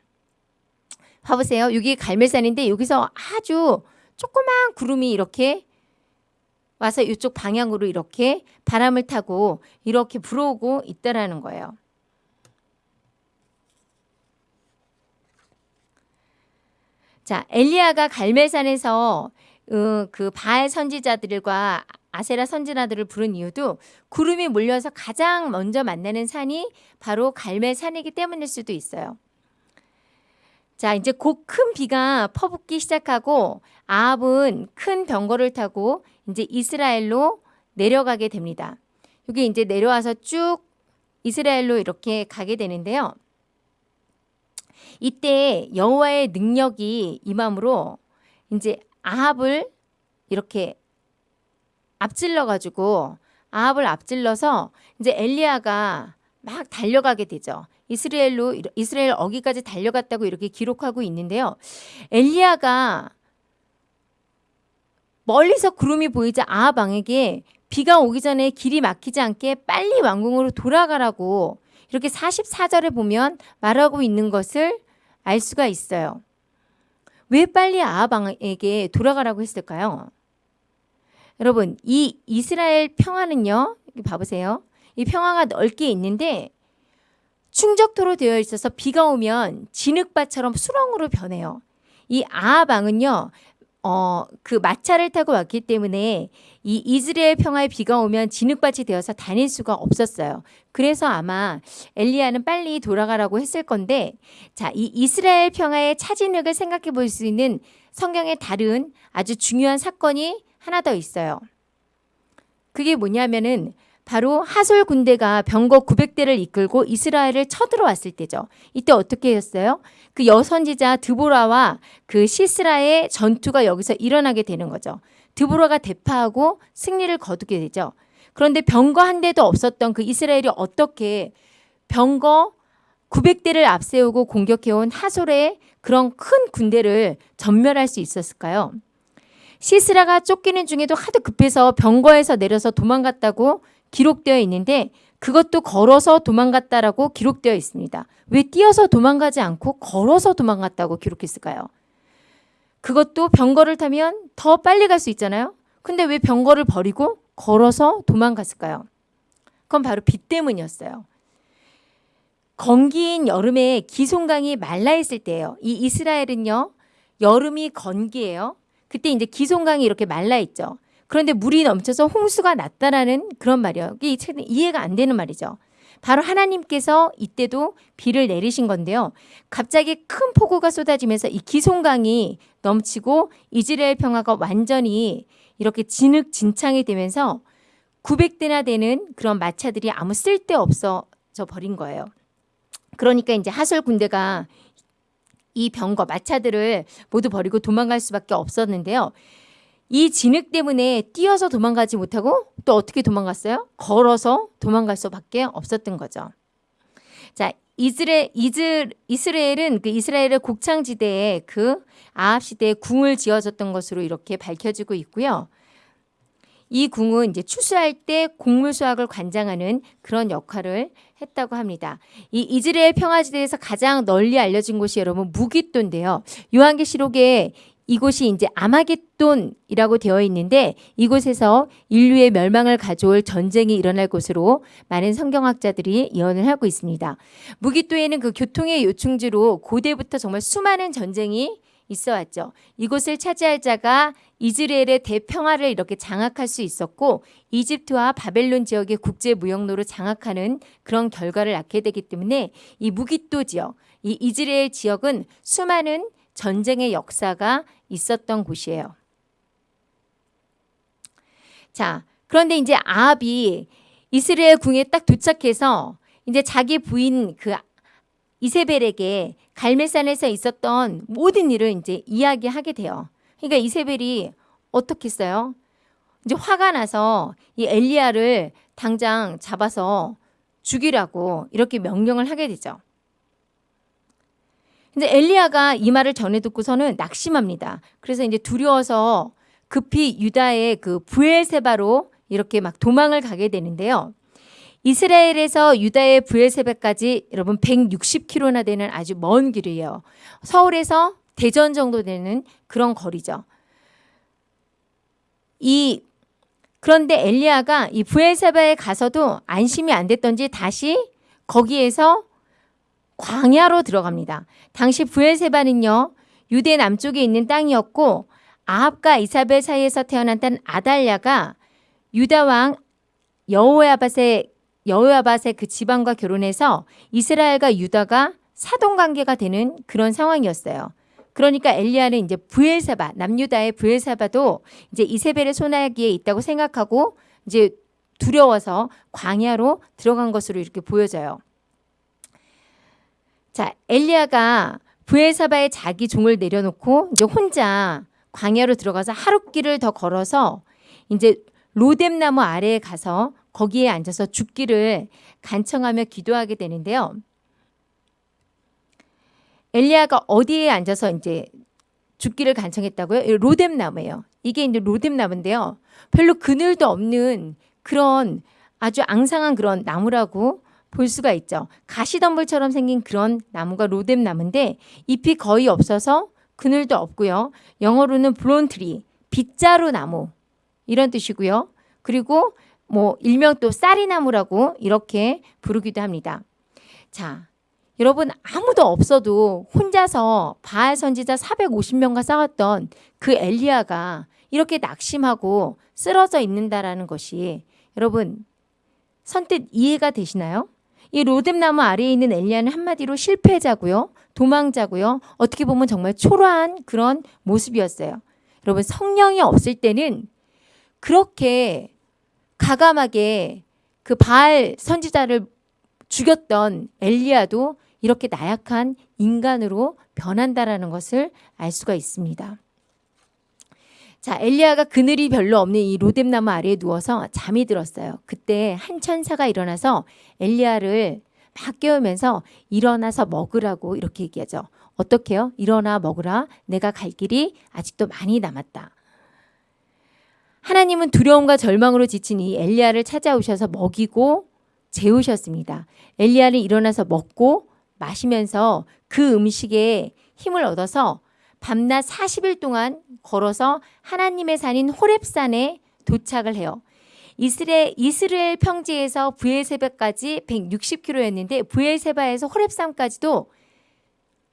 봐보세요. 여기 갈멜산인데 여기서 아주 조그만 구름이 이렇게 와서 이쪽 방향으로 이렇게 바람을 타고 이렇게 불어오고 있다라는 거예요. 자, 엘리야가 갈멜산에서 어, 그 바알 선지자들과 아세라 선지자들을 부른 이유도 구름이 몰려서 가장 먼저 만나는 산이 바로 갈멜산이기 때문일 수도 있어요. 자, 이제 곧 큰 비가 퍼붓기 시작하고 아합은 큰 병거를 타고 이제 이스라엘로 내려가게 됩니다. 여기 이제 내려와서 쭉 이스라엘로 이렇게 가게 되는데요. 이때 여호와의 능력이 임함으로 이제 아합을 이렇게 앞질러 가지고 아합을 앞질러서 이제 엘리야가 막 달려가게 되죠. 이스라엘로 이스라엘 어기까지 달려갔다고 이렇게 기록하고 있는데요. 엘리야가 멀리서 구름이 보이자 아합 왕에게 비가 오기 전에 길이 막히지 않게 빨리 왕궁으로 돌아가라고 이렇게 44절에 보면 말하고 있는 것을 알 수가 있어요. 왜 빨리 아합왕에게 돌아가라고 했을까요? 여러분, 이 이스라엘 평화는요, 봐보세요. 이 평화가 넓게 있는데 충적토로 되어 있어서 비가 오면 진흙밭처럼 수렁으로 변해요. 이 아합왕은요, 어, 그 마차를 타고 왔기 때문에 이 이스라엘 평화의 비가 오면 진흙밭이 되어서 다닐 수가 없었어요. 그래서 아마 엘리야는 빨리 돌아가라고 했을 건데 자, 이 이스라엘 평화의 차진흙을 생각해 볼 수 있는 성경의 다른 아주 중요한 사건이 하나 더 있어요. 그게 뭐냐면은 바로 하솔 군대가 병거 900대를 이끌고 이스라엘을 쳐들어왔을 때죠. 이때 어떻게 했어요? 그 여선지자 드보라와 그 시스라의 전투가 여기서 일어나게 되는 거죠. 드보라가 대파하고 승리를 거두게 되죠. 그런데 병거 한 대도 없었던 그 이스라엘이 어떻게 병거 900대를 앞세우고 공격해온 하솔의 그런 큰 군대를 전멸할 수 있었을까요? 시스라가 쫓기는 중에도 하도 급해서 병거에서 내려서 도망갔다고 기록되어 있는데 그것도 걸어서 도망갔다라고 기록되어 있습니다. 왜 뛰어서 도망가지 않고 걸어서 도망갔다고 기록했을까요? 그것도 병거를 타면 더 빨리 갈 수 있잖아요. 근데 왜 병거를 버리고 걸어서 도망갔을까요? 그건 바로 비 때문이었어요. 건기인 여름에 기송강이 말라 있을 때예요. 이 이스라엘은요. 여름이 건기예요. 그때 이제 기송강이 이렇게 말라 있죠. 그런데 물이 넘쳐서 홍수가 났다라는 그런 말이에요. 이게 이해가 안 되는 말이죠. 바로 하나님께서 이때도 비를 내리신 건데요. 갑자기 큰 폭우가 쏟아지면서 이 기송강이 넘치고 이스라엘 평화가 완전히 이렇게 진흙진창이 되면서 900대나 되는 그런 마차들이 아무 쓸데 없어져 버린 거예요. 그러니까 이제 하솔 군대가 이 병거 마차들을 모두 버리고 도망갈 수밖에 없었는데요. 이 진흙 때문에 뛰어서 도망가지 못하고 또 어떻게 도망갔어요? 걸어서 도망갈 수밖에 없었던 거죠. 자, 이스라엘, 이즈, 이스라엘은 그 이스라엘의 곡창지대에 그 아합 시대에 궁을 지어졌던 것으로 이렇게 밝혀지고 있고요. 이 궁은 이제 추수할 때 곡물 수확을 관장하는 그런 역할을 했다고 합니다. 이 이스라엘 평화지대에서 가장 널리 알려진 곳이 여러분 무기또인데요. 요한계시록에 이곳이 이제 아마겟돈이라고 되어 있는데 이곳에서 인류의 멸망을 가져올 전쟁이 일어날 곳으로 많은 성경학자들이 예언을 하고 있습니다. 무기또에는 그 교통의 요충지로 고대부터 정말 수많은 전쟁이 있어 왔죠. 이곳을 차지할 자가 이스라엘의 대평화를 이렇게 장악할 수 있었고 이집트와 바벨론 지역의 국제 무역로를 장악하는 그런 결과를 낳게 되기 때문에 이 무기또 지역, 이 이스라엘 지역은 수많은 전쟁의 역사가 있었던 곳이에요. 자, 그런데 이제 아합이 이스라엘 궁에 딱 도착해서 이제 자기 부인 그 이세벨에게 갈멜산에서 있었던 모든 일을 이제 이야기하게 돼요. 그러니까 이세벨이 어떻게 했어요? 이제 화가 나서 이 엘리야를 당장 잡아서 죽이라고 이렇게 명령을 하게 되죠. 근데 엘리야가 이 말을 전해 듣고서는 낙심합니다. 그래서 이제 두려워서 급히 유다의 그 부엘세바로 이렇게 막 도망을 가게 되는데요. 이스라엘에서 유다의 부엘세바까지 여러분 160km나 되는 아주 먼 길이에요. 서울에서 대전 정도 되는 그런 거리죠. 이 그런데 엘리야가 이 부엘세바에 가서도 안심이 안 됐던지 다시 거기에서 광야로 들어갑니다. 당시 부엘세바는요. 유대 남쪽에 있는 땅이었고 아합과 이사벨 사이에서 태어난 딸 아달랴가 유다 왕 여호야밧의 여호야밧의 그 지방과 결혼해서 이스라엘과 유다가 사돈 관계가 되는 그런 상황이었어요. 그러니까 엘리야는 이제 부엘사바 남유다의 부엘사바도 이제 이세벨의 손아귀에 있다고 생각하고 이제 두려워서 광야로 들어간 것으로 이렇게 보여져요. 자, 엘리야가 부엘사바에 자기 종을 내려놓고 이제 혼자 광야로 들어가서 하룻길을 더 걸어서 이제 로뎀나무 아래에 가서 거기에 앉아서 죽기를 간청하며 기도하게 되는데요. 엘리야가 어디에 앉아서 이제 죽기를 간청했다고요? 로뎀나무예요. 이게 이제 로뎀나무인데요. 별로 그늘도 없는 그런 아주 앙상한 그런 나무라고 볼 수가 있죠. 가시덤불처럼 생긴 그런 나무가 로뎀 나무인데 잎이 거의 없어서 그늘도 없고요. 영어로는 브론트리, 빗자루 나무 이런 뜻이고요. 그리고 뭐 일명 또 쌀이나무라고 이렇게 부르기도 합니다. 자, 여러분 아무도 없어도 혼자서 바알 선지자 450명과 싸웠던 그 엘리야가 이렇게 낙심하고 쓰러져 있는다라는 것이 여러분 선뜻 이해가 되시나요? 이 로뎀나무 아래에 있는 엘리야는 한마디로 실패자고요. 도망자고요. 어떻게 보면 정말 초라한 그런 모습이었어요. 여러분 성령이 없을 때는 그렇게 가감하게 그 바알 선지자를 죽였던 엘리야도 이렇게 나약한 인간으로 변한다라는 것을 알 수가 있습니다. 자, 엘리야가 그늘이 별로 없는 이 로뎀나무 아래에 누워서 잠이 들었어요. 그때 한 천사가 일어나서 엘리야를 막 깨우면서 일어나서 먹으라고 이렇게 얘기하죠. 어떻게요? 일어나 먹으라. 내가 갈 길이 아직도 많이 남았다. 하나님은 두려움과 절망으로 지친 이 엘리야를 찾아오셔서 먹이고 재우셨습니다. 엘리야는 일어나서 먹고 마시면서 그 음식에 힘을 얻어서 밤낮 40일 동안 걸어서 하나님의 산인 호렙산에 도착을 해요. 이스라엘, 이스라엘 평지에서 부엘세바까지 160km였는데 부엘세바에서 호렙산까지도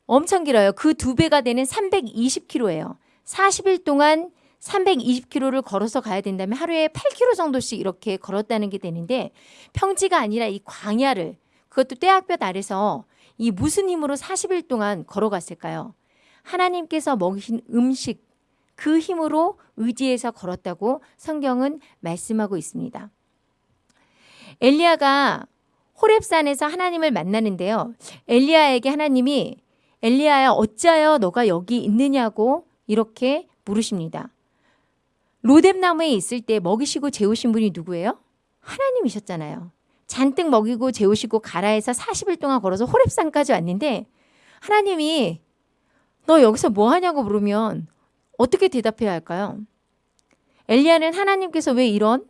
엄청 길어요. 그 두 배가 되는 320km예요. 40일 동안 320km를 걸어서 가야 된다면 하루에 8km 정도씩 이렇게 걸었다는 게 되는데 평지가 아니라 이 광야를 그것도 떼학볕 아래서 이 무슨 힘으로 40일 동안 걸어갔을까요? 하나님께서 먹이신 음식 그 힘으로 의지해서 걸었다고 성경은 말씀하고 있습니다. 엘리야가 호렙산에서 하나님을 만나는데요. 엘리야에게 하나님이 엘리야야 어찌하여 너가 여기 있느냐고 이렇게 물으십니다. 로뎀나무에 있을 때 먹이시고 재우신 분이 누구예요? 하나님이셨잖아요. 잔뜩 먹이고 재우시고 가라에서 40일 동안 걸어서 호렙산까지 왔는데 하나님이 너 여기서 뭐 하냐고 물으면 어떻게 대답해야 할까요? 엘리야는 하나님께서 왜 이런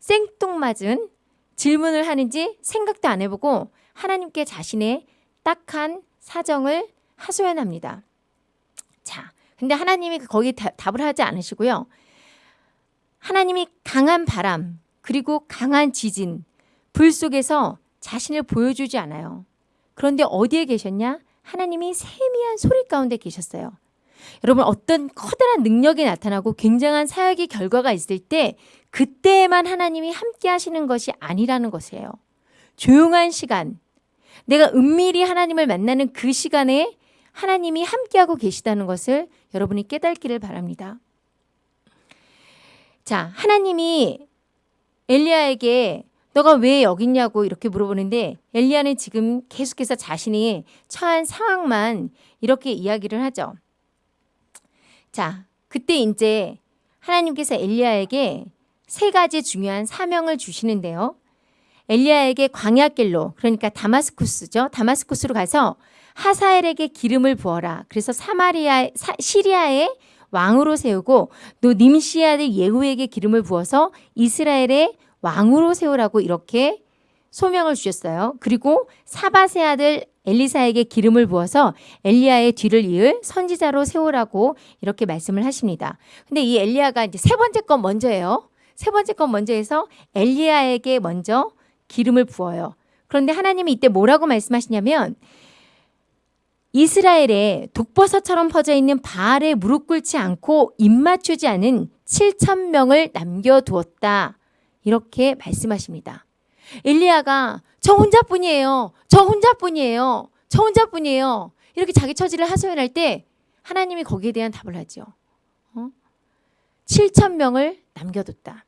생뚱맞은 질문을 하는지 생각도 안 해보고 하나님께 자신의 딱한 사정을 하소연합니다. 자, 근데 하나님이 거기 답을 하지 않으시고요. 하나님이 강한 바람 그리고 강한 지진 불 속에서 자신을 보여주지 않아요. 그런데 어디에 계셨냐? 하나님이 세미한 소리 가운데 계셨어요. 여러분 어떤 커다란 능력이 나타나고 굉장한 사역의 결과가 있을 때 그때만 하나님이 함께 하시는 것이 아니라는 것이에요. 조용한 시간, 내가 은밀히 하나님을 만나는 그 시간에 하나님이 함께하고 계시다는 것을 여러분이 깨닫기를 바랍니다. 자, 하나님이 엘리야에게 너가 왜 여기 있냐고 이렇게 물어보는데 엘리야는 지금 계속해서 자신이 처한 상황만 이렇게 이야기를 하죠. 자, 그때 이제 하나님께서 엘리야에게 세 가지 중요한 사명을 주시는데요. 엘리야에게 광야길로 그러니까 다마스쿠스죠. 다마스쿠스로 가서 하사엘에게 기름을 부어라. 그래서 사마리아 시리아의 왕으로 세우고 또 님시 아들 예후에게 기름을 부어서 이스라엘의 왕으로 세우라고 이렇게 소명을 주셨어요. 그리고 사바세 아들 엘리사에게 기름을 부어서 엘리야의 뒤를 이을 선지자로 세우라고 이렇게 말씀을 하십니다. 근데 이 엘리야가 이제 세 번째 건 먼저예요. 세 번째 건 먼저 해서 엘리야에게 먼저 기름을 부어요. 그런데 하나님이 이때 뭐라고 말씀하시냐면 이스라엘에 독버섯처럼 퍼져 있는 바알에 무릎 꿇지 않고 입 맞추지 않은 7천 명을 남겨두었다. 이렇게 말씀하십니다. 엘리야가 저 혼자뿐이에요. 저 혼자뿐이에요. 저 혼자뿐이에요. 이렇게 자기 처지를 하소연할 때 하나님이 거기에 대한 답을 하죠. 어? 7천 명을 남겨뒀다.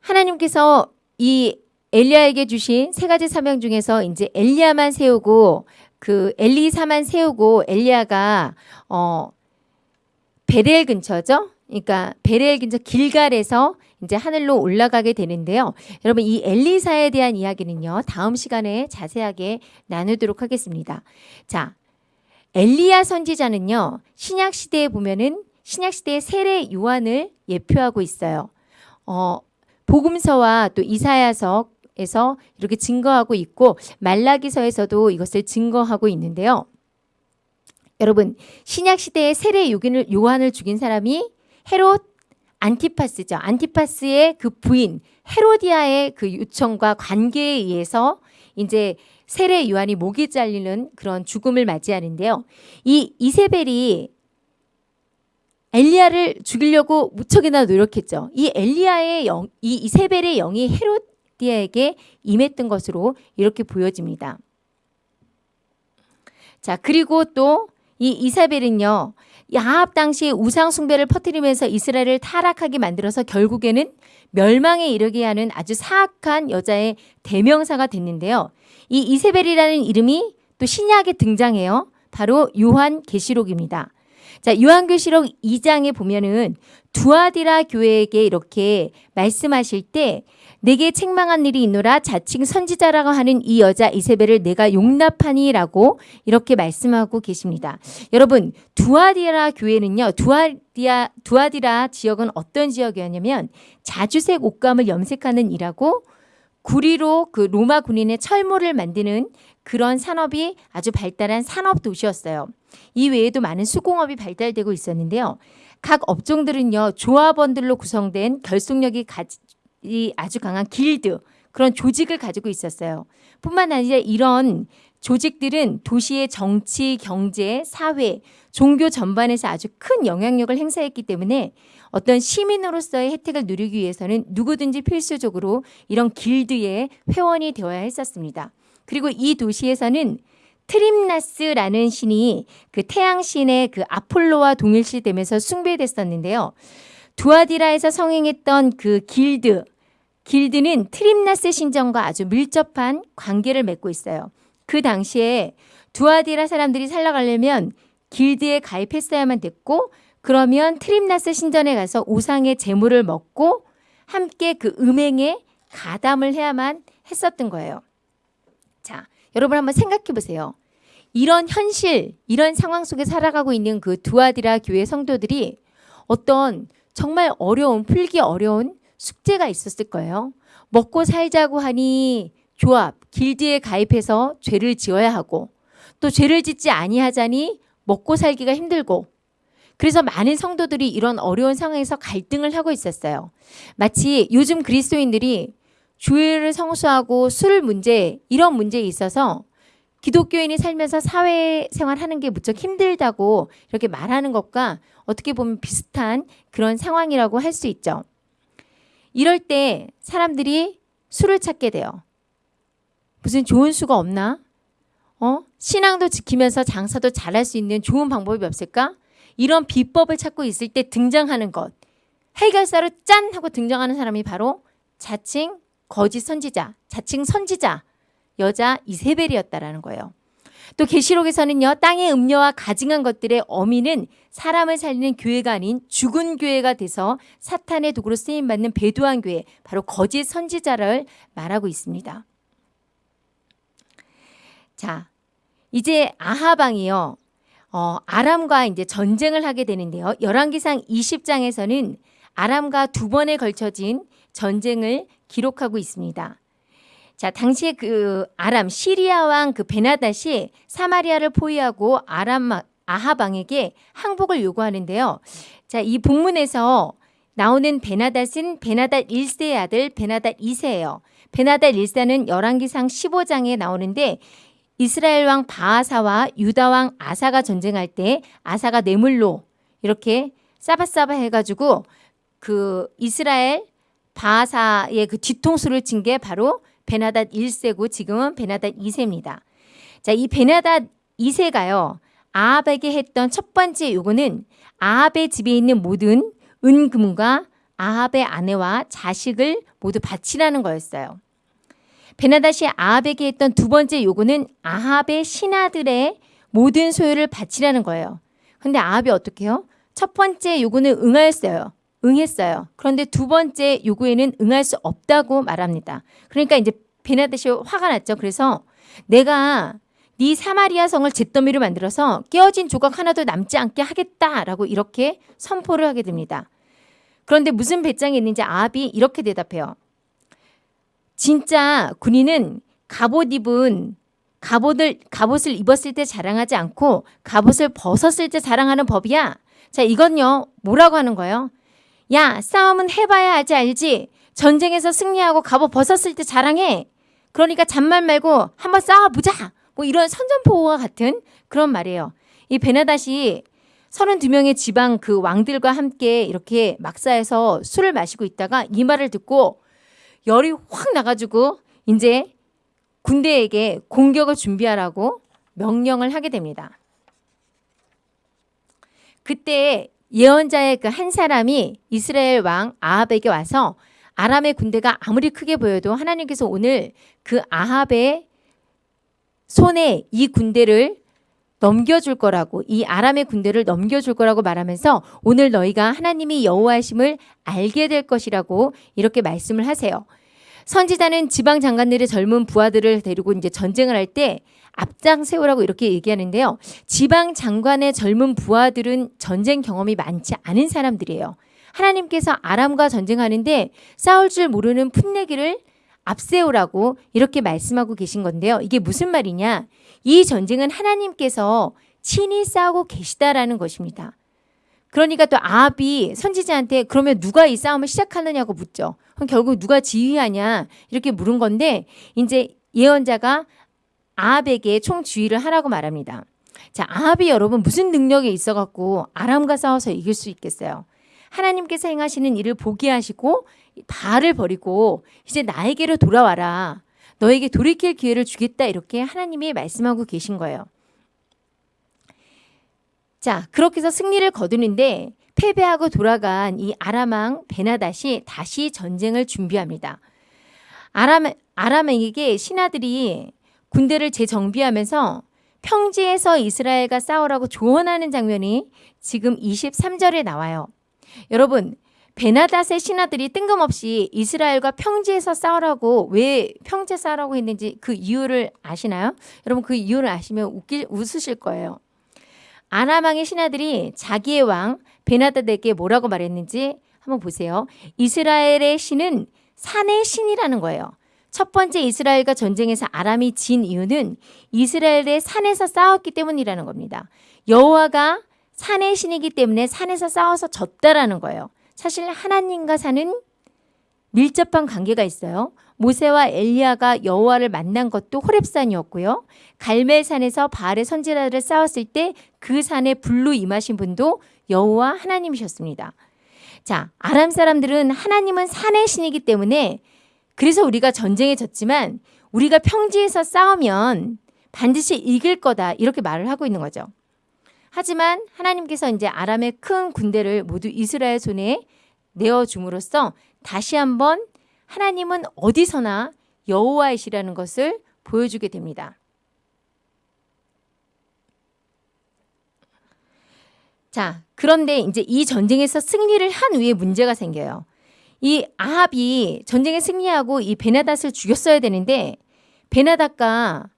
하나님께서 이 엘리야에게 주신 세 가지 사명 중에서 이제 엘리야만 세우고 그 엘리사만 세우고 엘리야가 어 베렐 근처죠. 그러니까 베렐 근처 길갈에서 이제 하늘로 올라가게 되는데요. 여러분 이 엘리사에 대한 이야기는요. 다음 시간에 자세하게 나누도록 하겠습니다. 자, 엘리야 선지자는요. 신약 시대에 보면은 신약 시대의 세례 요한을 예표하고 있어요. 어, 복음서와 또 이사야서에서 이렇게 증거하고 있고 말라기서에서도 이것을 증거하고 있는데요. 여러분 신약 시대의 세례 요긴을 요한을 죽인 사람이 헤롯 안티파스죠. 안티파스의 그 부인 헤로디아의 그 요청과 관계에 의해서 이제 세례 요한이 목이 잘리는 그런 죽음을 맞이하는데요. 이 이세벨이 엘리야를 죽이려고 무척이나 노력했죠. 이 엘리야의 영, 이 이세벨의 영이 헤로디아에게 임했던 것으로 이렇게 보여집니다. 자, 그리고 또 이 이사벨은요. 야합 당시 우상 숭배를 퍼뜨리면서 이스라엘을 타락하게 만들어서 결국에는 멸망에 이르게 하는 아주 사악한 여자의 대명사가 됐는데요. 이 이세벨이라는 이름이 또 신약에 등장해요. 바로 요한 계시록입니다. 자, 요한 계시록 2장에 보면은 두아디라 교회에게 이렇게 말씀하실 때 내게 책망한 일이 있노라 자칭 선지자라고 하는 이 여자 이세벨을 내가 용납하니라고 이렇게 말씀하고 계십니다. 여러분 두아디라 교회는요. 두아디아 두아디라 지역은 어떤 지역이었냐면 자주색 옷감을 염색하는 일하고 구리로 그 로마 군인의 철모를 만드는 그런 산업이 아주 발달한 산업 도시였어요. 이 외에도 많은 수공업이 발달되고 있었는데요. 각 업종들은요 조합원들로 구성된 결속력이 이 아주 강한 길드 그런 조직을 가지고 있었어요. 뿐만 아니라 이런 조직들은 도시의 정치, 경제, 사회, 종교 전반에서 아주 큰 영향력을 행사했기 때문에 어떤 시민으로서의 혜택을 누리기 위해서는 누구든지 필수적으로 이런 길드의 회원이 되어야 했었습니다. 그리고 이 도시에서는 트림나스라는 신이 그 태양신의 그 아폴로와 동일시 되면서 숭배됐었는데요. 두아디라에서 성행했던 그 길드, 길드는 트림나스 신전과 아주 밀접한 관계를 맺고 있어요. 그 당시에 두아디라 사람들이 살아가려면 길드에 가입했어야만 됐고 그러면 트림나스 신전에 가서 우상의 제물을 먹고 함께 그 음행에 가담을 해야만 했었던 거예요. 자, 여러분 한번 생각해 보세요. 이런 현실, 이런 상황 속에 살아가고 있는 그 두아디라 교회 성도들이 어떤 정말 어려운 풀기 어려운 숙제가 있었을 거예요. 먹고 살자고 하니 조합, 길드에 가입해서 죄를 지어야 하고 또 죄를 짓지 아니하자니 먹고 살기가 힘들고 그래서 많은 성도들이 이런 어려운 상황에서 갈등을 하고 있었어요. 마치 요즘 그리스도인들이 주일을 성수하고 술 문제 이런 문제에 있어서 기독교인이 살면서 사회생활하는 게 무척 힘들다고 이렇게 말하는 것과 어떻게 보면 비슷한 그런 상황이라고 할 수 있죠. 이럴 때 사람들이 술을 찾게 돼요. 무슨 좋은 수가 없나? 어? 신앙도 지키면서 장사도 잘할 수 있는 좋은 방법이 없을까? 이런 비법을 찾고 있을 때 등장하는 것. 해결사로 짠 하고 등장하는 사람이 바로 자칭 거짓 선지자, 자칭 선지자, 여자 이세벨이었다라는 거예요. 또 계시록에서는요. 땅의 음료와 가증한 것들의 어미는 사람을 살리는 교회가 아닌 죽은 교회가 돼서 사탄의 도구로 쓰임 받는 배도한 교회, 바로 거짓 선지자를 말하고 있습니다. 자, 이제 아하방이요. 어, 아람과 이제 전쟁을 하게 되는데요. 열왕기상 20장에서는 아람과 두 번에 걸쳐진 전쟁을 기록하고 있습니다. 자, 당시에 그 아람 시리아 왕 그 베나닷이 사마리아를 포위하고 아람 아하방에게 항복을 요구하는데요. 자, 이 본문에서 나오는 베나닷은 베나닷 1세의 아들 베나닷 2세예요. 베나닷 1세는 열왕기상 15장에 나오는데 이스라엘 왕 바하사와 유다 왕 아사가 전쟁할 때 아사가 뇌물로 이렇게 싸바싸바 해가지고 그 이스라엘 바하사의 그 뒤통수를 친 게 바로 베나닷 1세고 지금은 베나닷 2세입니다. 자, 이 베나닷 2세가요. 아합에게 했던 첫 번째 요구는 아합의 집에 있는 모든 은금과 아합의 아내와 자식을 모두 바치라는 거였어요. 베나닷이 아합에게 했던 두 번째 요구는 아합의 신하들의 모든 소유를 바치라는 거예요. 근데 아합이 어떻게 해요? 첫 번째 요구는 응하였어요. 응했어요. 그런데 두 번째 요구에는 응할 수 없다고 말합니다. 그러니까 이제 베나듯이 화가 났죠. 그래서 내가 네 사마리아 성을 잿더미로 만들어서 깨어진 조각 하나도 남지 않게 하겠다라고 이렇게 선포를 하게 됩니다. 그런데 무슨 배짱이 있는지 아합이 이렇게 대답해요. 진짜 군인은 갑옷 입은 갑옷을 갑옷을 입었을 때 자랑하지 않고 갑옷을 벗었을 때 자랑하는 법이야. 자, 이건요. 뭐라고 하는 거예요? 야 싸움은 해봐야 하지 알지? 전쟁에서 승리하고 갑옷 벗었을 때 자랑해. 그러니까 잔말 말고 한번 싸워보자. 뭐 이런 선전포고와 같은 그런 말이에요. 이 베나닷이 32명의 지방 그 왕들과 함께 이렇게 막사에서 술을 마시고 있다가 이 말을 듣고 열이 확 나가지고 이제 군대에게 공격을 준비하라고 명령을 하게 됩니다. 그때 예언자의 그 한 사람이 이스라엘 왕 아합에게 와서 아람의 군대가 아무리 크게 보여도 하나님께서 오늘 그 아합의 손에 이 군대를 넘겨줄 거라고 이 아람의 군대를 넘겨줄 거라고 말하면서 오늘 너희가 하나님이 여호와심을 알게 될 것이라고 이렇게 말씀을 하세요. 선지자는 지방 장관들의 젊은 부하들을 데리고 이제 전쟁을 할 때 앞장 세우라고 이렇게 얘기하는데요. 지방 장관의 젊은 부하들은 전쟁 경험이 많지 않은 사람들이에요. 하나님께서 아람과 전쟁하는데 싸울 줄 모르는 풋내기를 앞세우라고 이렇게 말씀하고 계신 건데요. 이게 무슨 말이냐? 이 전쟁은 하나님께서 친히 싸우고 계시다라는 것입니다. 그러니까 또 아합이 선지자한테 그러면 누가 이 싸움을 시작하느냐고 묻죠. 그럼 결국 누가 지휘하냐 이렇게 물은 건데 이제 예언자가 아합에게 총주의를 하라고 말합니다. 자, 아합이 여러분 무슨 능력이 있어갖고 아람과 싸워서 이길 수 있겠어요? 하나님께서 행하시는 일을 보게 하시고 바알을 버리고 이제 나에게로 돌아와라. 너에게 돌이킬 기회를 주겠다 이렇게 하나님이 말씀하고 계신 거예요. 자, 그렇게 해서 승리를 거두는데 패배하고 돌아간 이 아람왕 베나닷이 다시 전쟁을 준비합니다. 아람 아람에게 신하들이 군대를 재정비하면서 평지에서 이스라엘과 싸우라고 조언하는 장면이 지금 23절에 나와요. 여러분, 베나닷의 신하들이 뜬금없이 이스라엘과 평지에서 싸우라고 왜 평지에 싸우라고 했는지 그 이유를 아시나요? 여러분 그 이유를 아시면 웃기, 웃으실 거예요. 아람왕의 신하들이 자기의 왕 베나닷에게 뭐라고 말했는지 한번 보세요. 이스라엘의 신은 산의 신이라는 거예요. 첫 번째 이스라엘과 전쟁에서 아람이 진 이유는 이스라엘의 산에서 싸웠기 때문이라는 겁니다. 여호와가 산의 신이기 때문에 산에서 싸워서 졌다라는 거예요. 사실 하나님과 산은 밀접한 관계가 있어요. 모세와 엘리야가 여호와를 만난 것도 호렙산이었고요. 갈멜산에서 바알의 선지자들을 싸웠을 때 그 산에 불로 임하신 분도 여호와 하나님이셨습니다. 자, 아람 사람들은 하나님은 산의 신이기 때문에 그래서 우리가 전쟁에 졌지만 우리가 평지에서 싸우면 반드시 이길 거다 이렇게 말을 하고 있는 거죠. 하지만 하나님께서 이제 아람의 큰 군대를 모두 이스라엘 손에 내어 줌으로써 다시 한번 하나님은 어디서나 여호와이시라는 것을 보여주게 됩니다. 자, 그런데 이제 이 전쟁에서 승리를 한 후에 문제가 생겨요. 이 아합이 전쟁에 승리하고 이 베나닷을 죽였어야 되는데 베나닷과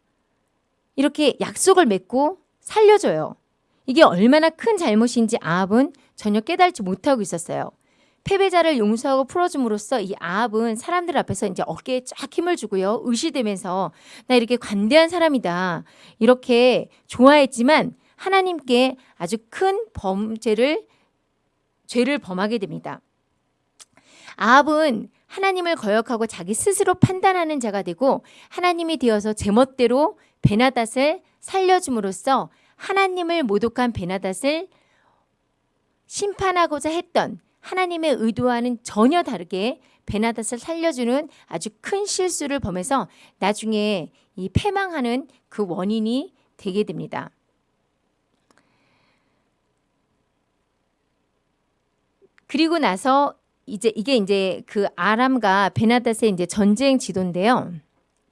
이렇게 약속을 맺고 살려줘요. 이게 얼마나 큰 잘못인지 아합은 전혀 깨달지 못하고 있었어요. 패배자를 용서하고 풀어줌으로써 이 아합은 사람들 앞에서 이제 어깨에 쫙 힘을 주고요. 의시되면서 나 이렇게 관대한 사람이다. 이렇게 좋아했지만 하나님께 아주 큰 범죄를 죄를 범하게 됩니다. 아합은 하나님을 거역하고 자기 스스로 판단하는 자가 되고 하나님이 되어서 제멋대로 베나닷을 살려줌으로써 하나님을 모독한 베나닷을 심판하고자 했던 하나님의 의도와는 전혀 다르게 베나닷을 살려주는 아주 큰 실수를 범해서 나중에 이 패망하는 그 원인이 되게 됩니다. 그리고 나서 이제 이게 이제 그 아람과 베나닷의 이제 전쟁 지도인데요.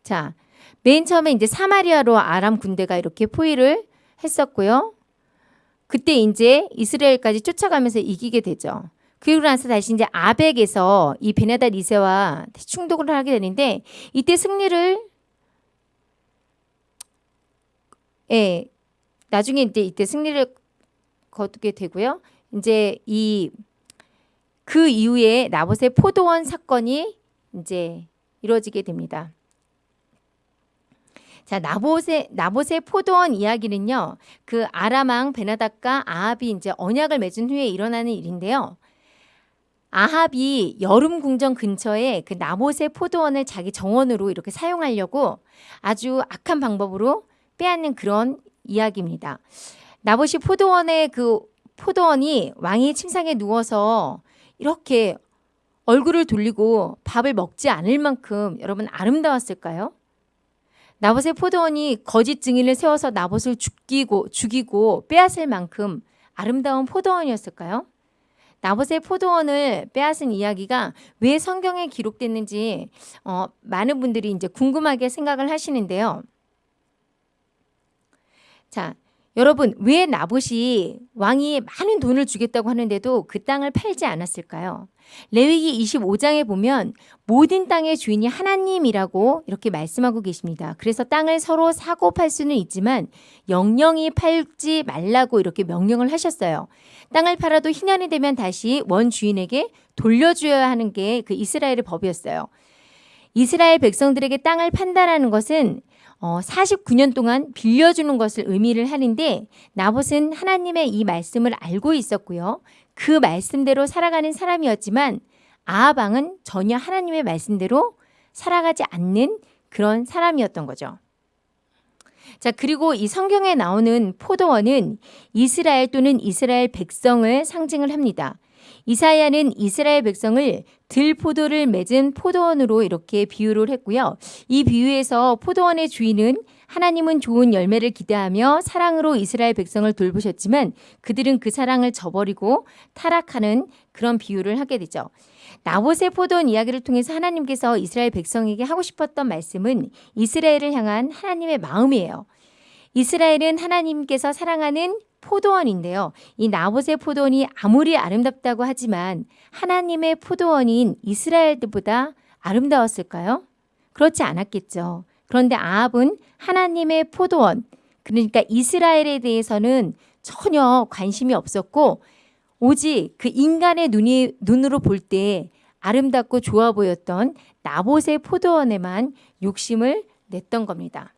자, 맨 처음에 이제 사마리아로 아람 군대가 이렇게 포위를 했었고요. 그때 이제 이스라엘까지 쫓아가면서 이기게 되죠. 그리고 나서 다시 이제 아벡에서 이 베네닷 2세와 충돌을 하게 되는데 이때 승리를 예, 나중에 이제 이때 승리를 거두게 되고요. 이제 이 그 이후에 나봇의 포도원 사건이 이제 이루어지게 됩니다. 자, 나봇의 나봇의 포도원 이야기는요. 그 아람왕 베나닷과 아합이 이제 언약을 맺은 후에 일어나는 일인데요. 아합이 여름 궁전 근처에 그 나봇의 포도원을 자기 정원으로 이렇게 사용하려고 아주 악한 방법으로 빼앗는 그런 이야기입니다. 나봇이 포도원의 그 포도원이 왕이 침상에 누워서 이렇게 얼굴을 돌리고 밥을 먹지 않을 만큼 여러분 아름다웠을까요? 나봇의 포도원이 거짓 증인을 세워서 나봇을 죽이고 죽이고 빼앗을 만큼 아름다운 포도원이었을까요? 나봇의 포도원을 빼앗은 이야기가 왜 성경에 기록됐는지 어, 많은 분들이 이제 궁금하게 생각을 하시는데요. 자, 여러분 왜 나봇이 왕이 많은 돈을 주겠다고 하는데도 그 땅을 팔지 않았을까요? 레위기 25장에 보면 모든 땅의 주인이 하나님이라고 이렇게 말씀하고 계십니다. 그래서 땅을 서로 사고 팔 수는 있지만 영영이 팔지 말라고 이렇게 명령을 하셨어요. 땅을 팔아도 희년이 되면 다시 원 주인에게 돌려줘야 하는 게 그 이스라엘의 법이었어요. 이스라엘 백성들에게 땅을 판다라는 것은 어, 49년 동안 빌려주는 것을 의미를 하는데 나봇은 하나님의 이 말씀을 알고 있었고요. 그 말씀대로 살아가는 사람이었지만 아하방은 전혀 하나님의 말씀대로 살아가지 않는 그런 사람이었던 거죠. 자, 그리고 이 성경에 나오는 포도원은 이스라엘 또는 이스라엘 백성을 상징을 합니다. 이사야는 이스라엘 백성을 들포도를 맺은 포도원으로 이렇게 비유를 했고요. 이 비유에서 포도원의 주인은 하나님은 좋은 열매를 기대하며 사랑으로 이스라엘 백성을 돌보셨지만 그들은 그 사랑을 저버리고 타락하는 그런 비유를 하게 되죠. 나봇의 포도원 이야기를 통해서 하나님께서 이스라엘 백성에게 하고 싶었던 말씀은 이스라엘을 향한 하나님의 마음이에요. 이스라엘은 하나님께서 사랑하는 포도원인데요. 이 나봇의 포도원이 아무리 아름답다고 하지만 하나님의 포도원인 이스라엘들보다 아름다웠을까요? 그렇지 않았겠죠. 그런데 아합은 하나님의 포도원, 그러니까 이스라엘에 대해서는 전혀 관심이 없었고 오직 그 인간의 눈이 눈으로 볼 때 아름답고 좋아 보였던 나봇의 포도원에만 욕심을 냈던 겁니다.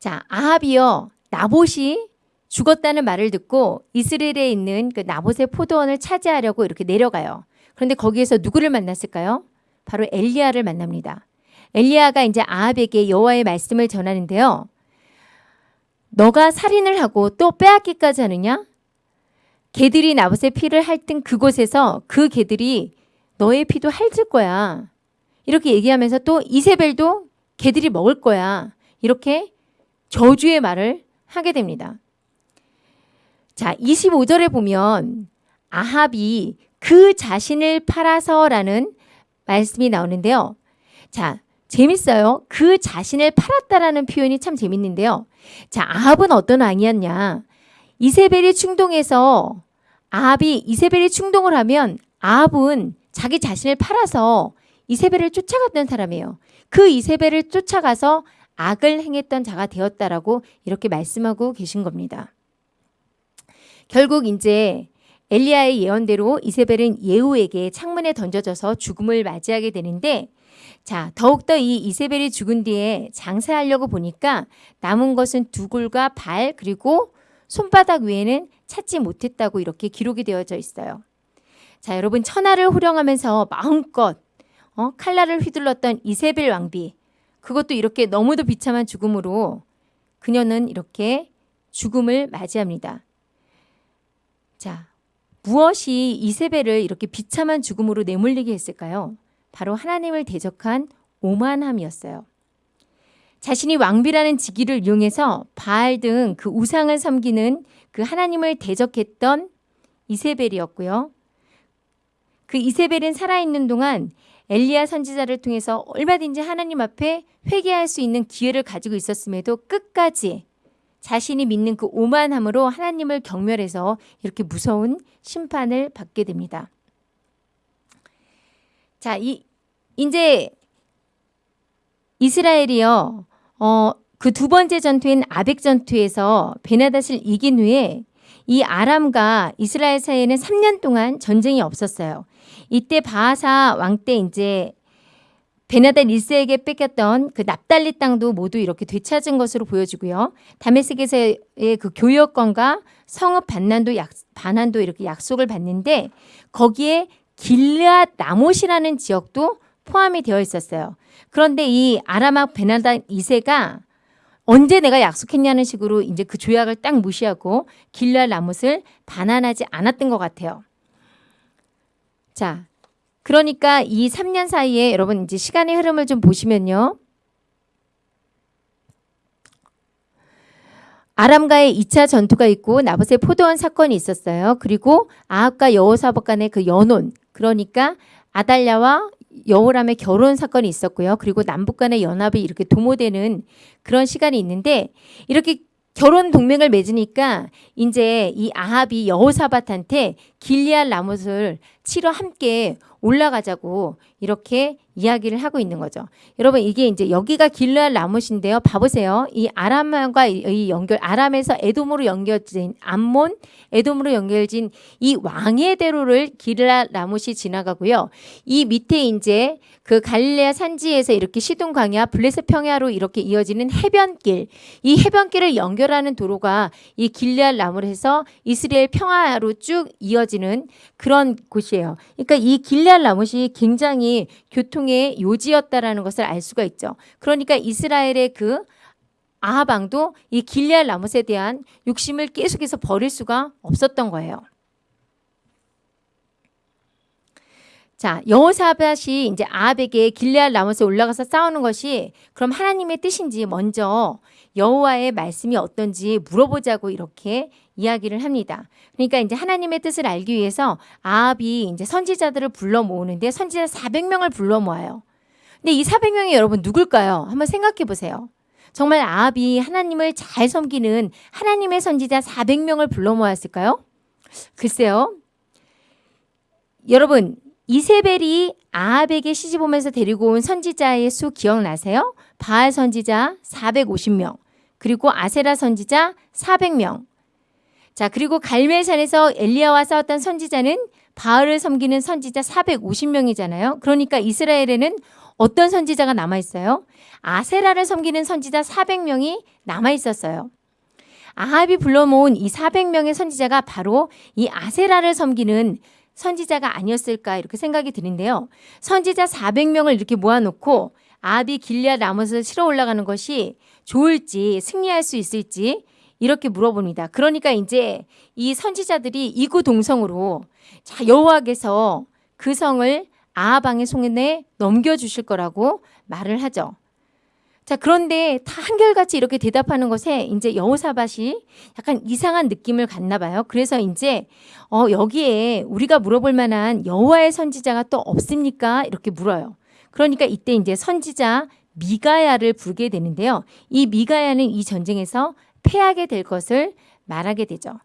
자, 아합이요. 나봇이 죽었다는 말을 듣고 이스라엘에 있는 그 나봇의 포도원을 차지하려고 이렇게 내려가요. 그런데 거기에서 누구를 만났을까요? 바로 엘리야를 만납니다. 엘리야가 이제 아합에게 여호와의 말씀을 전하는데요. 너가 살인을 하고 또 빼앗기까지 하느냐? 개들이 나봇의 피를 핥은 그곳에서 그 개들이 너의 피도 핥을 거야. 이렇게 얘기하면서 또 이세벨도 개들이 먹을 거야. 이렇게 저주의 말을 하게 됩니다. 자, 25절에 보면 아합이 그 자신을 팔아서라는 말씀이 나오는데요. 자, 재밌어요. 그 자신을 팔았다라는 표현이 참 재밌는데요. 자, 아합은 어떤 왕이었냐? 이세벨이 충동해서 아합이 이세벨이 충동을 하면 아합은 자기 자신을 팔아서 이세벨을 쫓아갔던 사람이에요. 그 이세벨을 쫓아가서 악을 행했던 자가 되었다라고 이렇게 말씀하고 계신 겁니다. 결국 이제 엘리야의 예언대로 이세벨은 예후에게 창문에 던져져서 죽음을 맞이하게 되는데 자, 더욱더 이 이세벨이 죽은 뒤에 장사하려고 보니까 남은 것은 두골과 발 그리고 손바닥 외에는 찾지 못했다고 이렇게 기록이 되어져 있어요. 자, 여러분 천하를 호령하면서 마음껏 어, 칼날을 휘둘렀던 이세벨 왕비 그것도 이렇게 너무도 비참한 죽음으로 그녀는 이렇게 죽음을 맞이합니다. 자, 무엇이 이세벨을 이렇게 비참한 죽음으로 내몰리게 했을까요? 바로 하나님을 대적한 오만함이었어요. 자신이 왕비라는 직위를 이용해서 바알 등 그 우상을 섬기는 그 하나님을 대적했던 이세벨이었고요. 그 이세벨은 살아있는 동안 엘리야 선지자를 통해서 얼마든지 하나님 앞에 회개할 수 있는 기회를 가지고 있었음에도 끝까지 자신이 믿는 그 오만함으로 하나님을 경멸해서 이렇게 무서운 심판을 받게 됩니다. 자, 이 이제 이스라엘이요. 어, 그 두 번째 전투인 아벡 전투에서 베나닷을 이긴 후에 이 아람과 이스라엘 사이에는 3년 동안 전쟁이 없었어요. 이때 바하사 왕 때 이제 베나단 1세에게 뺏겼던 그 납달리 땅도 모두 이렇게 되찾은 것으로 보여지고요. 다메섹에서의 그 교역권과 성읍 반난도 약, 반환도 이렇게 약속을 받는데 거기에 길르앗 나못이라는 지역도 포함이 되어 있었어요. 그런데 이 아람악 베나단 2세가 언제 내가 약속했냐는 식으로 이제 그 조약을 딱 무시하고 길르앗 나못을 반환하지 않았던 것 같아요. 자, 그러니까 이 3년 사이에 여러분 이제 시간의 흐름을 좀 보시면요. 아람과의 2차 전투가 있고 나봇의 포도원 사건이 있었어요. 그리고 아합과 여호사밧 간의 그 연혼 그러니까 아달랴와 여호람의 결혼 사건이 있었고요. 그리고 남북 간의 연합이 이렇게 도모되는 그런 시간이 있는데 이렇게 결혼 동맹을 맺으니까 이제 이 아합이 여호사밧한테 길리알 라못을 치러 함께 올라가자고 이렇게 이야기를 하고 있는 거죠. 여러분 이게 이제 여기가 길르알 라못인데요. 봐보세요. 이 아람과 이 연결 아람에서 에돔으로 연결된 암몬 에돔으로 연결진 이 왕의 대로를 길르알 라못이 지나가고요. 이 밑에 이제 그 갈릴레아 산지에서 이렇게 시돈 광야 블레셋 평야로 이렇게 이어지는 해변길 이 해변길을 연결하는 도로가 이 길르알 라못에서 이스라엘 평야로 쭉 이어지는 그런 곳이에요. 그러니까 이 길르알 라못이 교통의 요지였다라는 것을 알 수가 있죠. 그러니까 이스라엘의 그 아하방도 이 길리알 라못에 대한 욕심을 계속해서 버릴 수가 없었던 거예요. 자, 여호사밧이 이제 아합에게 길리알 라못에 올라가서 싸우는 것이 그럼 하나님의 뜻인지 먼저 여호와의 말씀이 어떤지 물어보자고 이렇게 이야기를 합니다. 그러니까 이제 하나님의 뜻을 알기 위해서 아합이 이제 선지자들을 불러 모으는데 선지자 400명을 불러 모아요. 근데 이 400명이 여러분 누굴까요? 한번 생각해 보세요. 정말 아합이 하나님을 잘 섬기는 하나님의 선지자 400명을 불러 모았을까요? 글쎄요. 여러분 이세벨이 아합에게 시집 오면서 데리고 온 선지자의 수 기억나세요? 바알 선지자 450명, 그리고 아세라 선지자 400명. 자, 그리고 갈멜산에서 엘리야와 싸웠던 선지자는 바알을 섬기는 선지자 450명이잖아요. 그러니까 이스라엘에는 어떤 선지자가 남아 있어요? 아세라를 섬기는 선지자 400명이 남아 있었어요. 아합이 불러 모은 이 400명의 선지자가 바로 이 아세라를 섬기는 선지자가 아니었을까 이렇게 생각이 드는데요. 선지자 400명을 이렇게 모아놓고 아합이 길리아 라못을 치러 올라가는 것이 좋을지 승리할 수 있을지 이렇게 물어봅니다. 그러니까 이제 이 선지자들이 이구동성으로 자 여호와께서 그 성을 아하방의 손에 넘겨주실 거라고 말을 하죠. 자 그런데 다 한결같이 이렇게 대답하는 것에 이제 여호사밭이 약간 이상한 느낌을 갖나 봐요. 그래서 이제 어 여기에 우리가 물어볼 만한 여호와의 선지자가 또 없습니까? 이렇게 물어요. 그러니까 이때 이제 선지자 미가야를 부르게 되는데요. 이 미가야는 이 전쟁에서 패하게 될 것을 말하게 되죠.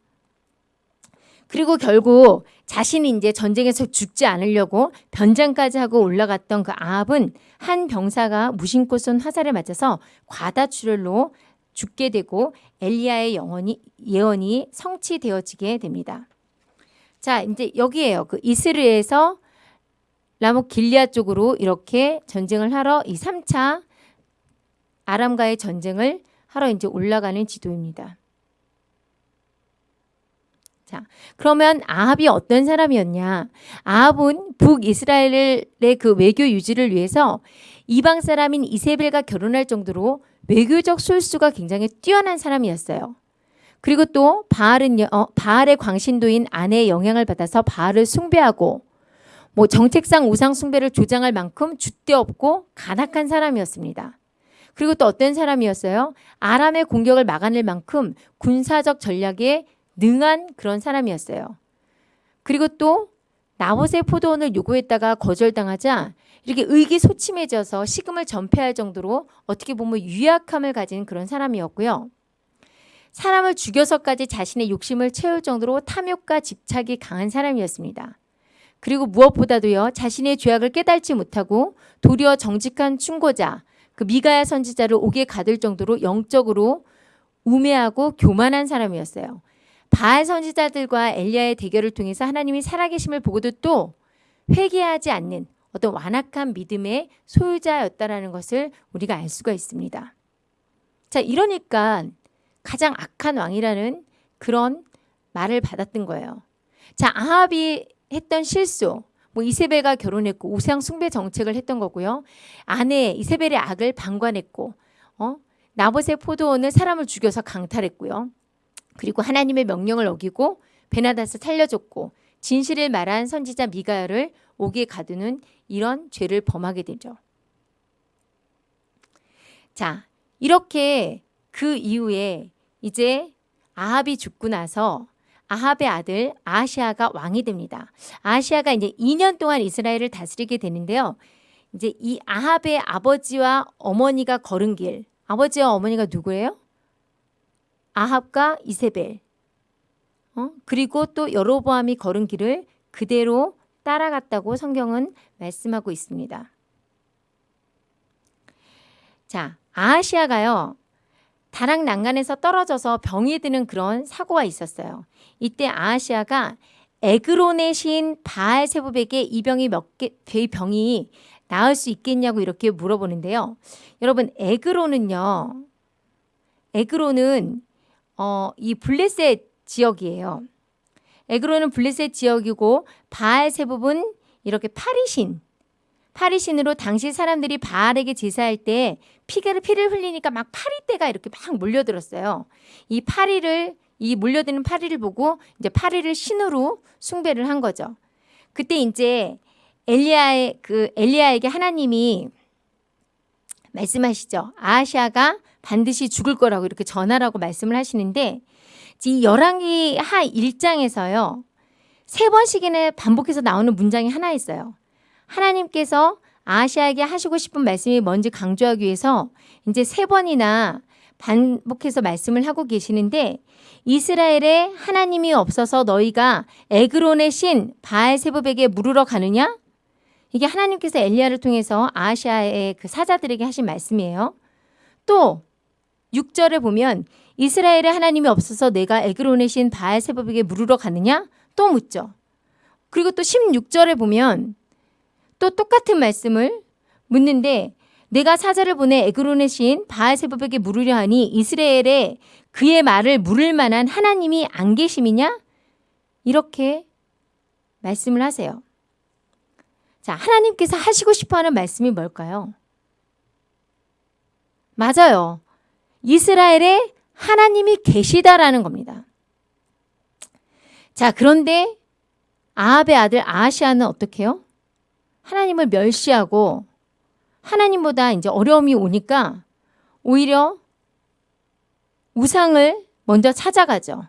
그리고 결국 자신이 이제 전쟁에서 죽지 않으려고 변장까지 하고 올라갔던 그 아합은 한 병사가 무심코 쏜 화살에 맞아서 과다출혈로 죽게 되고 엘리야의 영원이, 예언이 성취되어지게 됩니다. 자, 이제 여기에요. 그 이스르에서 라모 길리아 쪽으로 이렇게 전쟁을 하러 이 3차 아람과의 전쟁을 하러 이제 올라가는 지도입니다. 자, 그러면 아합이 어떤 사람이었냐? 아합은 북이스라엘의 그 외교 유지를 위해서 이방 사람인 이세벨과 결혼할 정도로 외교적 술수가 굉장히 뛰어난 사람이었어요. 그리고 또 바알은 어, 바알의 광신도인 아내의 영향을 받아서 바알을 숭배하고 뭐 정책상 우상 숭배를 조장할 만큼 줏대 없고 간악한 사람이었습니다. 그리고 또 어떤 사람이었어요? 아람의 공격을 막아낼 만큼 군사적 전략에 능한 그런 사람이었어요. 그리고 또 나봇의 포도원을 요구했다가 거절당하자 이렇게 의기소침해져서 식음을 전폐할 정도로 어떻게 보면 유약함을 가진 그런 사람이었고요. 사람을 죽여서까지 자신의 욕심을 채울 정도로 탐욕과 집착이 강한 사람이었습니다. 그리고 무엇보다도요 자신의 죄악을 깨달지 못하고 도리어 정직한 충고자 그 미가야 선지자를 옥에 가둘 정도로 영적으로 우매하고 교만한 사람이었어요. 바알 선지자들과 엘리야의 대결을 통해서 하나님이 살아계심을 보고도 또 회개하지 않는 어떤 완악한 믿음의 소유자였다라는 것을 우리가 알 수가 있습니다. 자, 이러니까 가장 악한 왕이라는 그런 말을 받았던 거예요. 자, 아합이 했던 실수, 뭐 이세벨과 결혼했고 우상 숭배 정책을 했던 거고요. 아내 이세벨의 악을 방관했고, 어? 나봇의 포도원을 사람을 죽여서 강탈했고요. 그리고 하나님의 명령을 어기고 베나다스 살려줬고 진실을 말한 선지자 미가야를 옥에 가두는 이런 죄를 범하게 되죠. 자, 이렇게 그 이후에 이제 아합이 죽고 나서 아합의 아들 아시아가 왕이 됩니다. 아시아가 이제 2년 동안 이스라엘을 다스리게 되는데요. 이제 이 아합의 아버지와 어머니가 걸은 길, 아버지와 어머니가 누구예요? 아합과 이세벨. 어? 그리고 또 여로보암이 걸은 길을 그대로 따라갔다고 성경은 말씀하고 있습니다. 자, 아하시아가요. 다락 난간에서 떨어져서 병이 드는 그런 사고가 있었어요. 이때 아하시아가 에그론의 시인 바알 세부백에 이 병이 몇 개, 이 병이 나을 수 있겠냐고 이렇게 물어보는데요. 여러분 에그론은요. 에그론은 어, 이 블레셋 지역이에요. 에그론은 블레셋 지역이고 바알세부분 이렇게 파리신 파리신으로 당시 사람들이 바알에게 제사할 때 피를 피를 흘리니까 막 파리떼가 이렇게 막 몰려들었어요. 이 파리를 이 몰려드는 파리를 보고 이제 파리를 신으로 숭배를 한 거죠. 그때 이제 엘리야의 그 엘리야에게 하나님이 말씀하시죠. 아시아가 반드시 죽을 거라고 이렇게 전하라고 말씀을 하시는데 이 열왕기 하 1장에서요. 세 번씩이나 반복해서 나오는 문장이 하나 있어요. 하나님께서 아시아에게 하시고 싶은 말씀이 뭔지 강조하기 위해서 이제 세 번이나 반복해서 말씀을 하고 계시는데 이스라엘에 하나님이 없어서 너희가 에그론의 신 바알세부백에 물으러 가느냐? 이게 하나님께서 엘리야를 통해서 아시아의 그 사자들에게 하신 말씀이에요. 또 6절에 보면 이스라엘에 하나님이 없어서 내가 에그론의 신 바알세부백에 물으러 가느냐? 또 묻죠. 그리고 또 16절에 보면 또 똑같은 말씀을 묻는데 내가 사자를 보내 에그론의 신 바알세부백에 물으려 하니 이스라엘에 그의 말을 물을 만한 하나님이 안 계심이냐? 이렇게 말씀을 하세요. 자, 하나님께서 하시고 싶어 하는 말씀이 뭘까요? 맞아요. 이스라엘에 하나님이 계시다라는 겁니다. 자, 그런데 아합의 아들 아하시아는 어떻게 해요? 하나님을 멸시하고 하나님보다 이제 어려움이 오니까 오히려 우상을 먼저 찾아가죠.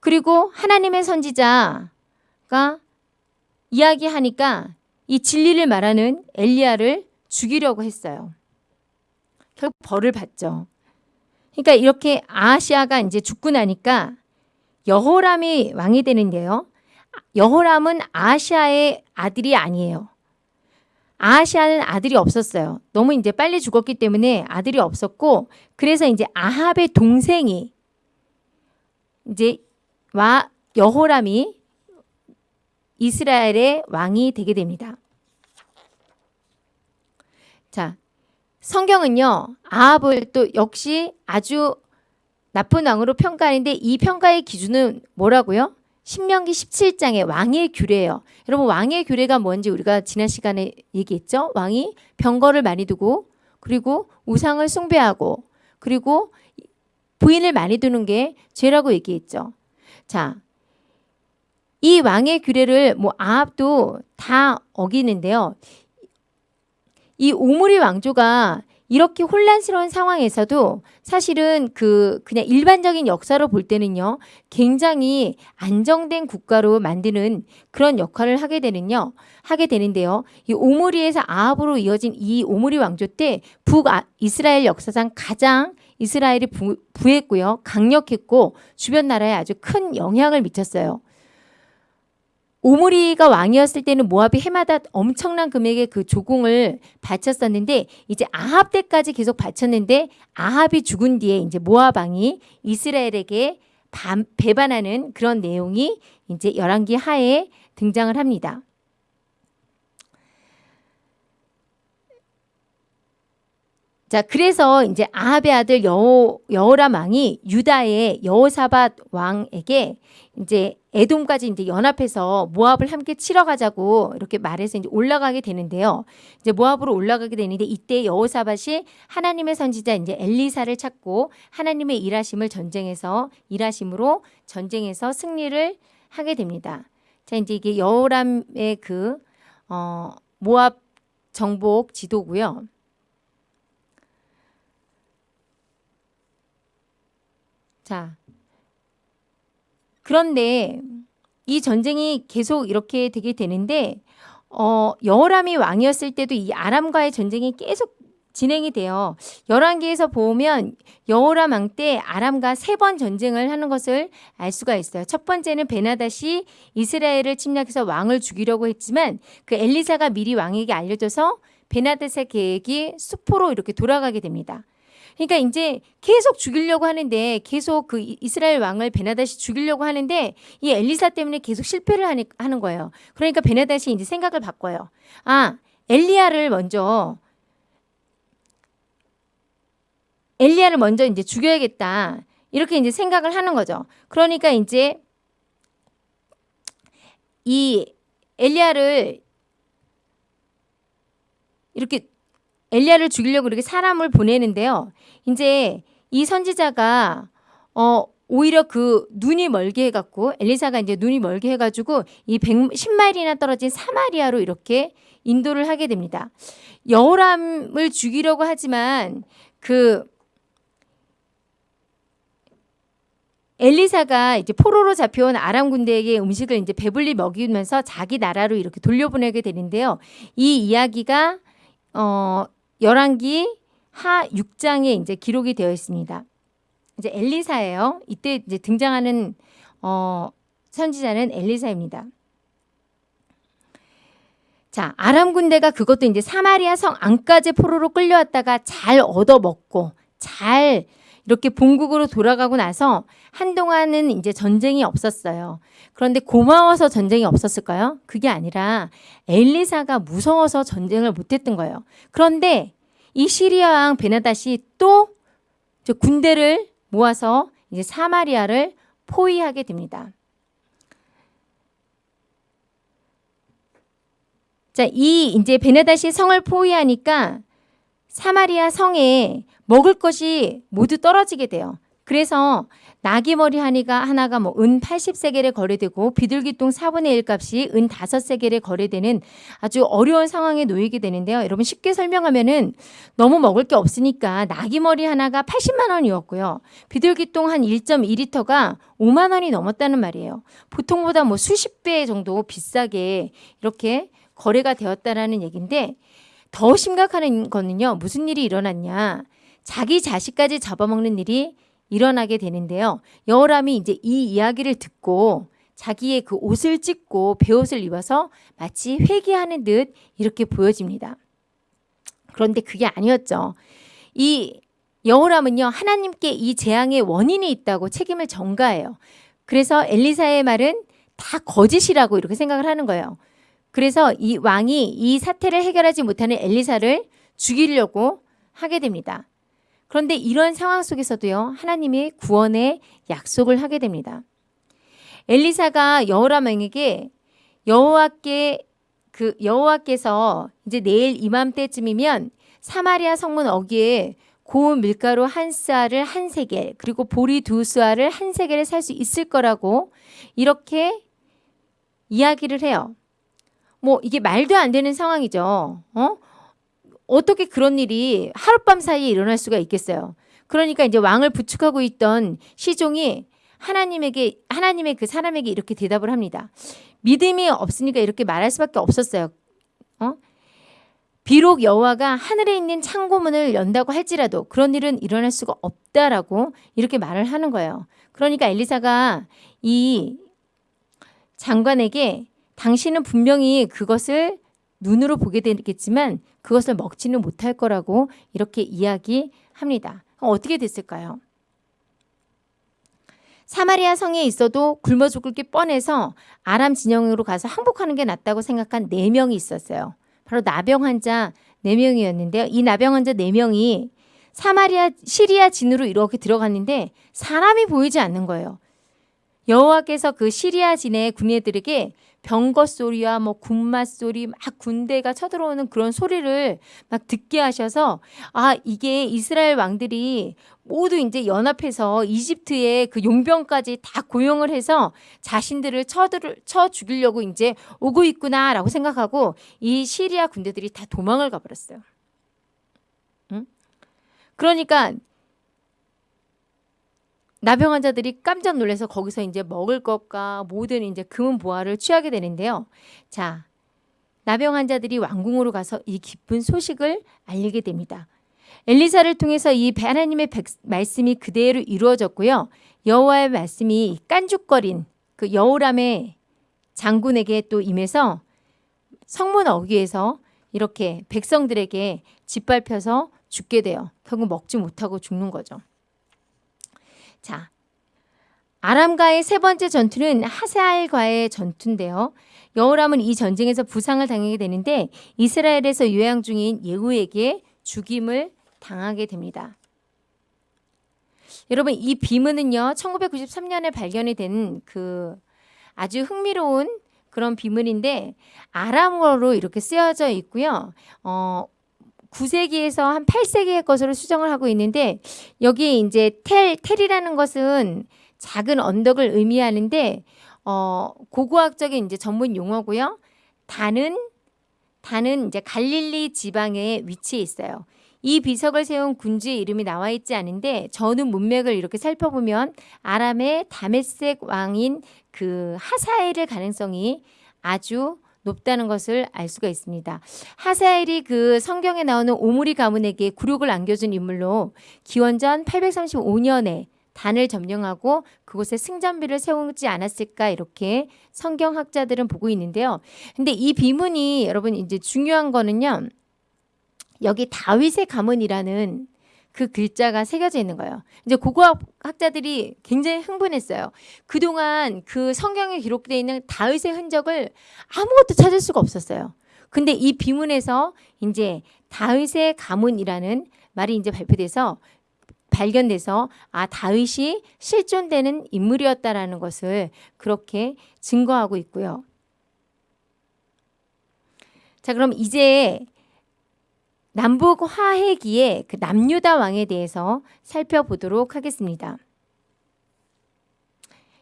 그리고 하나님의 선지자가 이야기하니까 이 진리를 말하는 엘리야를 죽이려고 했어요. 결국 벌을 받죠. 그러니까 이렇게 아시아가 이제 죽고 나니까 여호람이 왕이 되는데요. 여호람은 아시아의 아들이 아니에요. 아시아는 아들이 없었어요. 너무 이제 빨리 죽었기 때문에 아들이 없었고 그래서 이제 아합의 동생이 이제 와 여호람이 이스라엘의 왕이 되게 됩니다. 자, 성경은요. 아합을 또 역시 아주 나쁜 왕으로 평가하는데 이 평가의 기준은 뭐라고요? 신명기 17장의 왕의 규례예요. 여러분 왕의 규례가 뭔지 우리가 지난 시간에 얘기했죠. 왕이 병거를 많이 두고 그리고 우상을 숭배하고 그리고 부인을 많이 두는 게 죄라고 얘기했죠. 자, 이 왕의 규례를 뭐 아합도 다 어기는데요. 이 오므리 왕조가 이렇게 혼란스러운 상황에서도 사실은 그 그냥 일반적인 역사로 볼 때는요 굉장히 안정된 국가로 만드는 그런 역할을 하게 되는요 하게 되는데요 이 오므리에서 아합으로 이어진 이 오므리 왕조 때 북 이스라엘 역사상 가장 이스라엘이 부, 부했고요 강력했고 주변 나라에 아주 큰 영향을 미쳤어요. 오므리가 왕이었을 때는 모압이 해마다 엄청난 금액의 그 조공을 바쳤었는데 이제 아합 때까지 계속 바쳤는데 아합이 죽은 뒤에 이제 모압 왕이 이스라엘에게 반, 배반하는 그런 내용이 이제 열왕기 하에 등장을 합니다. 자, 그래서 이제 아합의 아들 여호, 여호람 왕이 유다의 여호사밧 왕에게 이제 에돔까지 이제 연합해서 모압을 함께 치러 가자고 이렇게 말해서 이제 올라가게 되는데요. 이제 모압으로 올라가게 되는데 이때 여호사밧이 하나님의 선지자 이제 엘리사를 찾고 하나님의 일하심을 전쟁에서 일하심으로 전쟁에서 승리를 하게 됩니다. 자, 이제 이게 여호람의 그 어, 모압 정복 지도고요. 자, 그런데 이 전쟁이 계속 이렇게 되게 되는데 어, 여호람이 왕이었을 때도 이 아람과의 전쟁이 계속 진행이 돼요. 열왕기에서 보면 여호람 왕 때 아람과 세 번 전쟁을 하는 것을 알 수가 있어요. 첫 번째는 베나닷이 이스라엘을 침략해서 왕을 죽이려고 했지만 그 엘리사가 미리 왕에게 알려줘서 베나닷의 계획이 수포로 이렇게 돌아가게 됩니다. 그러니까 이제 계속 죽이려고 하는데 계속 그 이스라엘 왕을 베나닷이 죽이려고 하는데 이 엘리사 때문에 계속 실패를 하는 거예요. 그러니까 베나닷이 이제 생각을 바꿔요. 아, 엘리야를 먼저 엘리야를 먼저 이제 죽여야겠다. 이렇게 이제 생각을 하는 거죠. 그러니까 이제 이 엘리야를 이렇게 엘리야를 죽이려고 이렇게 사람을 보내는데요. 이제 이 선지자가 어 오히려 그 눈이 멀게 해갖고 엘리사가 이제 눈이 멀게 해가지고 이 110마일이나 떨어진 사마리아로 이렇게 인도를 하게 됩니다. 여호람을 죽이려고 하지만 그 엘리사가 이제 포로로 잡혀온 아람 군대에게 음식을 이제 배불리 먹이면서 자기 나라로 이렇게 돌려보내게 되는데요. 이 이야기가 어 열왕기 하 6장에 이제 기록이 되어 있습니다. 이제 엘리사예요. 이때 이제 등장하는 어 선지자는 엘리사입니다. 자, 아람 군대가 그것도 이제 사마리아 성 안까지 포로로 끌려왔다가 잘 얻어먹고 잘 이렇게 본국으로 돌아가고 나서 한동안은 이제 전쟁이 없었어요. 그런데 고마워서 전쟁이 없었을까요? 그게 아니라 엘리사가 무서워서 전쟁을 못했던 거예요. 그런데 이 시리아 왕 베나닷이 또 군대를 모아서 이제 사마리아를 포위하게 됩니다. 자, 이 이제 베나닷이 성을 포위하니까 사마리아 성에 먹을 것이 모두 떨어지게 돼요. 그래서 나귀머리 하니가 하나가 뭐 은 80세겔에 거래되고 비둘기똥 4분의 1 값이 은 5세겔에 거래되는 아주 어려운 상황에 놓이게 되는데요. 여러분 쉽게 설명하면은 너무 먹을 게 없으니까 나귀머리 하나가 80만 원이었고요. 비둘기똥 한 1.2리터가 5만 원이 넘었다는 말이에요. 보통보다 뭐 수십 배 정도 비싸게 이렇게 거래가 되었다라는 얘기인데 더 심각한 거는요. 무슨 일이 일어났냐. 자기 자식까지 잡아먹는 일이 일어나게 되는데요. 여호람이 이제 이 이야기를 듣고 자기의 그 옷을 찢고 베옷을 입어서 마치 회개하는 듯 이렇게 보여집니다. 그런데 그게 아니었죠. 이 여호람은요 하나님께 이 재앙의 원인이 있다고 책임을 전가해요. 그래서 엘리사의 말은 다 거짓이라고 이렇게 생각을 하는 거예요. 그래서 이 왕이 이 사태를 해결하지 못하는 엘리사를 죽이려고 하게 됩니다. 그런데 이런 상황 속에서도요. 하나님의 구원의 약속을 하게 됩니다. 엘리사가 여호라명에게 여호와께 그 여호와께서 이제 내일 이맘때쯤이면 사마리아 성문 어귀에 고운 밀가루 한 쌀을 한 세겔 그리고 보리 두 쌀을 한 세겔을 살 수 있을 거라고 이렇게 이야기를 해요. 뭐 이게 말도 안 되는 상황이죠. 어? 어떻게 그런 일이 하룻밤 사이에 일어날 수가 있겠어요. 그러니까 이제 왕을 부축하고 있던 시종이 하나님에게 하나님의 그 사람에게 이렇게 대답을 합니다. 믿음이 없으니까 이렇게 말할 수밖에 없었어요. 어? 비록 여호와가 하늘에 있는 창고문을 연다고 할지라도 그런 일은 일어날 수가 없다라고 이렇게 말을 하는 거예요. 그러니까 엘리사가 이 장관에게 당신은 분명히 그것을 눈으로 보게 되겠지만 그것을 먹지는 못할 거라고 이렇게 이야기합니다. 어떻게 됐을까요? 사마리아 성에 있어도 굶어 죽을 게 뻔해서 아람 진영으로 가서 항복하는 게 낫다고 생각한 네 명이 있었어요. 바로 나병 환자 네 명이었는데요. 이 나병 환자 네 명이 사마리아 시리아 진으로 이렇게 들어갔는데 사람이 보이지 않는 거예요. 여호와께서 그 시리아 진의 군인들에게 병거 소리와 뭐 군마 소리 막 군대가 쳐들어오는 그런 소리를 막 듣게 하셔서 아 이게 이스라엘 왕들이 모두 이제 연합해서 이집트의 그 용병까지 다 고용을 해서 자신들을 쳐들 쳐 죽이려고 이제 오고 있구나라고 생각하고 이 시리아 군대들이 다 도망을 가버렸어요. 응? 그러니까 나병 환자들이 깜짝 놀라서 거기서 이제 먹을 것과 모든 이제 금은 보화를 취하게 되는데요. 자, 나병 환자들이 왕궁으로 가서 이 기쁜 소식을 알리게 됩니다. 엘리사를 통해서 이 하나님의 백, 말씀이 그대로 이루어졌고요. 여호와의 말씀이 깐죽거린 그 여호람의 장군에게 또 임해서 성문 어귀에서 이렇게 백성들에게 짓밟혀서 죽게 돼요. 결국 먹지 못하고 죽는 거죠. 자, 아람과의 세 번째 전투는 하사알과의 전투인데요. 여호람은 이 전쟁에서 부상을 당하게 되는데 이스라엘에서 요양 중인 예후에게 죽임을 당하게 됩니다. 여러분 이 비문은요 1993년에 발견이 된 그 아주 흥미로운 그런 비문인데 아람어로 이렇게 쓰여져 있고요. 어, 9세기에서 한 8세기의 것으로 수정을 하고 있는데 여기에 이제 텔 텔이라는 것은 작은 언덕을 의미하는데 어 고고학적인 이제 전문 용어고요. 단은 단은 이제 갈릴리 지방에 위치해 있어요. 이 비석을 세운 군주의 이름이 나와 있지 않은데 전후 문맥을 이렇게 살펴보면 아람의 다메섹 왕인 그 하사엘의 가능성이 아주 높다는 것을 알 수가 있습니다. 하사엘이 그 성경에 나오는 오므리 가문에게 굴욕을 안겨준 인물로 기원전 835년에 단을 점령하고 그곳에 승전비를 세우지 않았을까 이렇게 성경학자들은 보고 있는데요. 근데 이 비문이 여러분 이제 중요한 거는요. 여기 다윗의 가문이라는 그 글자가 새겨져 있는 거예요. 이제 고고학 학자들이 굉장히 흥분했어요. 그동안 그 성경에 기록되어 있는 다윗의 흔적을 아무것도 찾을 수가 없었어요. 근데 이 비문에서 이제 다윗의 가문이라는 말이 이제 발표돼서 발견돼서 아 다윗이 실존되는 인물이었다라는 것을 그렇게 증거하고 있고요. 자 그럼 이제 남북 화해기의 그 남유다 왕에 대해서 살펴보도록 하겠습니다.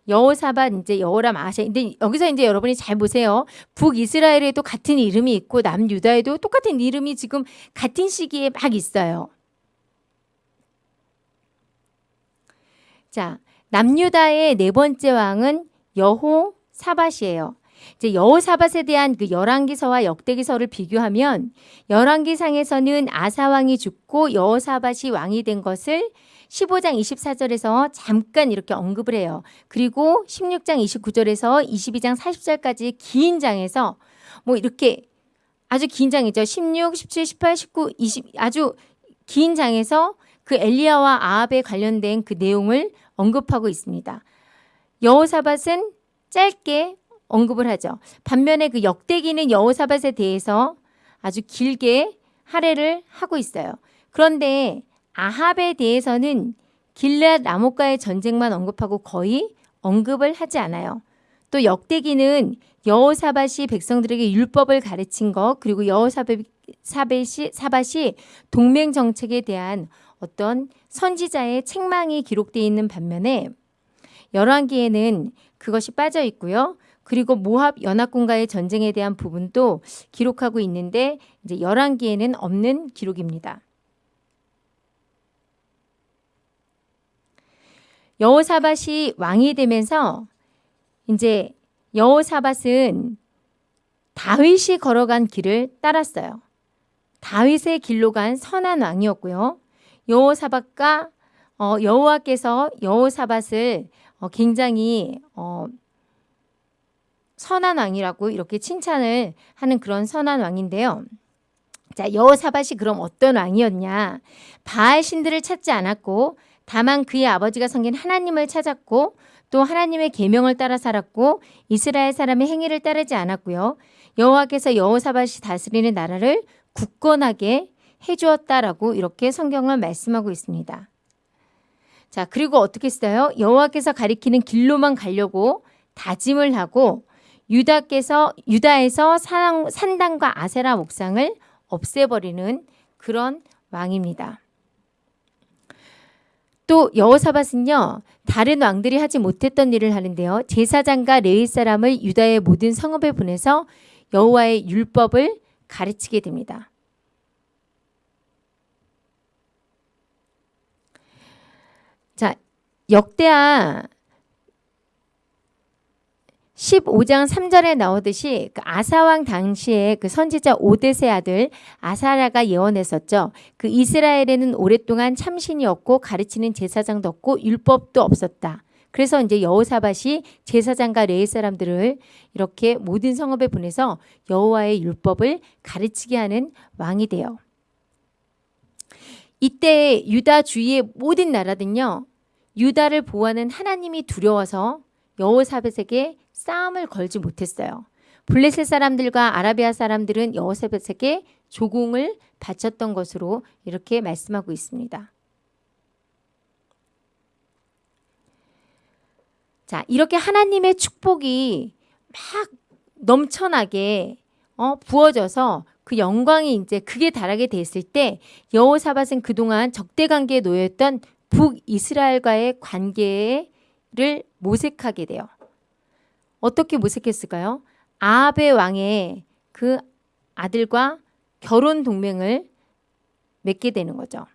여호사밧 이제 여호람 아샤 근데 여기서 이제 여러분이 잘 보세요. 북이스라엘에도 같은 이름이 있고 남유다에도 똑같은 이름이 지금 같은 시기에 막 있어요. 자, 남유다의 네 번째 왕은 여호사밧이에요. 이제 여호사밧에 대한 그 열왕기서와 역대기서를 비교하면 열왕기상에서는 아사 왕이 죽고 여호사밧이 왕이 된 것을 15장 24절에서 잠깐 이렇게 언급을 해요. 그리고 16장 29절에서 22장 40절까지 긴 장에서 뭐 이렇게 아주 긴 장이죠. 16, 17, 18, 19, 20 아주 긴 장에서 그 엘리야와 아합에 관련된 그 내용을 언급하고 있습니다. 여호사밧은 짧게 언급을 하죠. 반면에 그 역대기는 여호사밧에 대해서 아주 길게 할애를 하고 있어요. 그런데 아합에 대해서는 길앗 라모과의 전쟁만 언급하고 거의 언급을 하지 않아요. 또 역대기는 여호사밧이 백성들에게 율법을 가르친 것 그리고 여호사밧이 사밧이 동맹 정책에 대한 어떤 선지자의 책망이 기록되어 있는 반면에 열왕기에는 그것이 빠져 있고요. 그리고 모압 연합군과의 전쟁에 대한 부분도 기록하고 있는데 이제 열왕기에는 없는 기록입니다. 여호사밧이 왕이 되면서 이제 여호사밧은 다윗이 걸어간 길을 따랐어요. 다윗의 길로 간 선한 왕이었고요. 여호사밧과 어, 여호와께서 여호사밧을 어, 굉장히 어, 선한 왕이라고 이렇게 칭찬을 하는 그런 선한 왕인데요. 자, 여호사밧이 그럼 어떤 왕이었냐? 바알 신들을 찾지 않았고 다만 그의 아버지가 섬긴 하나님을 찾았고 또 하나님의 계명을 따라 살았고 이스라엘 사람의 행위를 따르지 않았고요. 여호와께서 여호사밧이 다스리는 나라를 굳건하게 해주었다라고 이렇게 성경은 말씀하고 있습니다. 자, 그리고 어떻게 써요? 여호와께서 가리키는 길로만 가려고 다짐을 하고 유다께서 유다에서 산, 산당과 아세라 목상을 없애버리는 그런 왕입니다. 또 여호사밧은요 다른 왕들이 하지 못했던 일을 하는데요 제사장과 레위 사람을 유다의 모든 성읍에 보내서 여호와의 율법을 가르치게 됩니다. 자 역대하 15장 3절에 나오듯이 그 아사왕 당시에 그 선지자 오데세 아들 아사라가 예언했었죠. 그 이스라엘에는 오랫동안 참신이 없고 가르치는 제사장도 없고 율법도 없었다. 그래서 이제 여호사밧이 제사장과 레이 사람들을 이렇게 모든 성읍에 보내서 여호와의 율법을 가르치게 하는 왕이 돼요. 이때 유다 주위의 모든 나라들은요. 유다를 보호하는 하나님이 두려워서 여호사밧에게 싸움을 걸지 못했어요. 블레셋 사람들과 아라비아 사람들은 여호사밧에게 조공을 바쳤던 것으로 이렇게 말씀하고 있습니다. 자, 이렇게 하나님의 축복이 막 넘쳐나게 어, 부어져서 그 영광이 이제 극에 달하게 됐을 때 여호사밧은 그동안 적대 관계에 놓였던 북이스라엘과의 관계를 모색하게 돼요. 어떻게 모색했을까요? 아합의 왕의 그 아들과 결혼 동맹을 맺게 되는 거죠.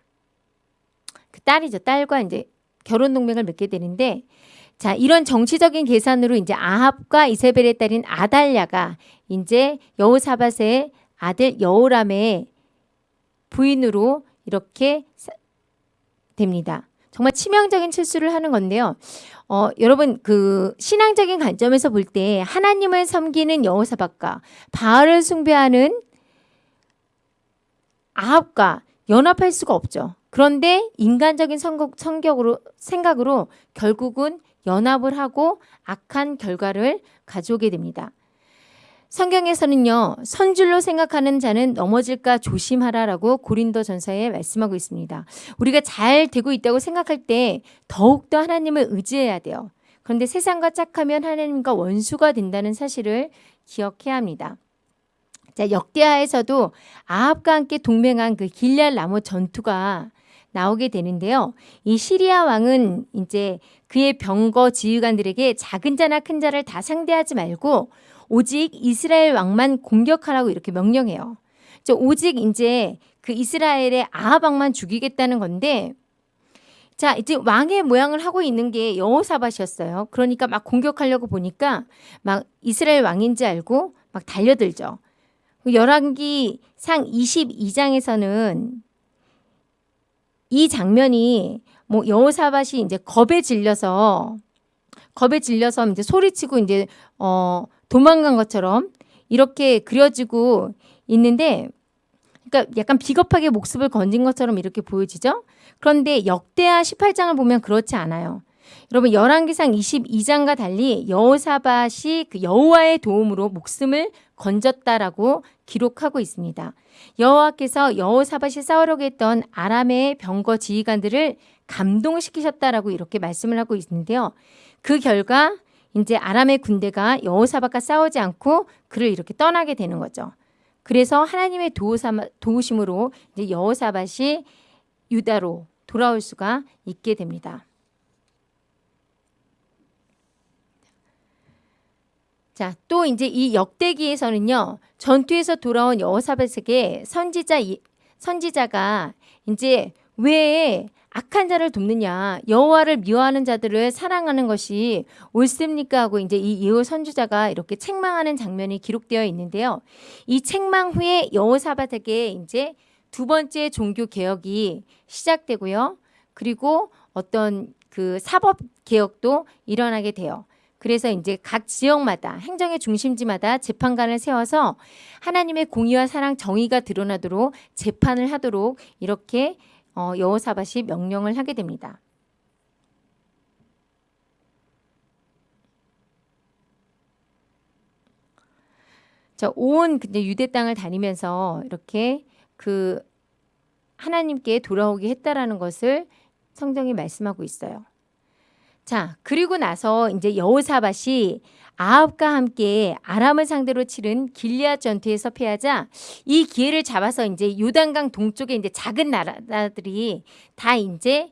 그 딸이죠. 딸과 이제 결혼 동맹을 맺게 되는데 자, 이런 정치적인 계산으로 이제 아합과 이세벨의 딸인 아달랴가 이제 여호사밧의 아들 여호람의 부인으로 이렇게 됩니다. 정말 치명적인 실수를 하는 건데요. 어, 여러분 그 신앙적인 관점에서 볼 때 하나님을 섬기는 여호사밧과 바알을 숭배하는 아합과 연합할 수가 없죠. 그런데 인간적인 성격, 성격으로 생각으로 결국은 연합을 하고 악한 결과를 가져오게 됩니다. 성경에서는요. 선줄로 생각하는 자는 넘어질까 조심하라라고 고린도 전서에 말씀하고 있습니다. 우리가 잘 되고 있다고 생각할 때 더욱더 하나님을 의지해야 돼요. 그런데 세상과 짝하면 하나님과 원수가 된다는 사실을 기억해야 합니다. 자, 역대하에서도 아합과 함께 동맹한 그 길리알 나무 전투가 나오게 되는데요. 이 시리아 왕은 이제 그의 병거 지휘관들에게 작은 자나 큰 자를 다 상대하지 말고 오직 이스라엘 왕만 공격하라고 이렇게 명령해요. 오직 이제 그 이스라엘의 아합 왕만 죽이겠다는 건데 자 이제 왕의 모양을 하고 있는 게 여호사밧이었어요. 그러니까 막 공격하려고 보니까 막 이스라엘 왕인지 알고 막 달려들죠. 열왕기 상 22장에서는 이 장면이 뭐 여호사밧이 이제 겁에 질려서 겁에 질려서 이제 소리치고 이제 어 도망간 것처럼 이렇게 그려지고 있는데 그러니까 약간 비겁하게 목숨을 건진 것처럼 이렇게 보여지죠. 그런데 역대하 18장을 보면 그렇지 않아요. 여러분 열왕기상 22장과 달리 여호사밧이 그 여호와의 도움으로 목숨을 건졌다라고 기록하고 있습니다. 여호와께서 여호사밧이 싸우려고 했던 아람의 병거 지휘관들을 감동시키셨다라고 이렇게 말씀을 하고 있는데요. 그 결과 이제 아람의 군대가 여호사밧과 싸우지 않고 그를 이렇게 떠나게 되는 거죠. 그래서 하나님의 도우심으로 이제 여호사밧이 유다로 돌아올 수가 있게 됩니다. 자, 또 이제 이 역대기에서는요. 전투에서 돌아온 여호사밧에게 선지자 선지자가 이제 왜 악한 자를 돕느냐 여호와를 미워하는 자들을 사랑하는 것이 옳습니까 하고 이제 이 예호 선주자가 이렇게 책망하는 장면이 기록되어 있는데요. 이 책망 후에 여호사밧에게 이제 두 번째 종교 개혁이 시작되고요. 그리고 어떤 그 사법 개혁도 일어나게 돼요. 그래서 이제 각 지역마다 행정의 중심지마다 재판관을 세워서 하나님의 공의와 사랑 정의가 드러나도록 재판을 하도록 이렇게 어, 여호사밧이 명령을 하게 됩니다. 자, 온 근데 유대 땅을 다니면서 이렇게 그 하나님께 돌아오게 했다라는 것을 성경이 말씀하고 있어요. 자, 그리고 나서 이제 여호사밧이 아합과 함께 아람을 상대로 치른 길리앗 전투에서 패하자 이 기회를 잡아서 이제 요단강 동쪽에 이제 작은 나라들이 다 이제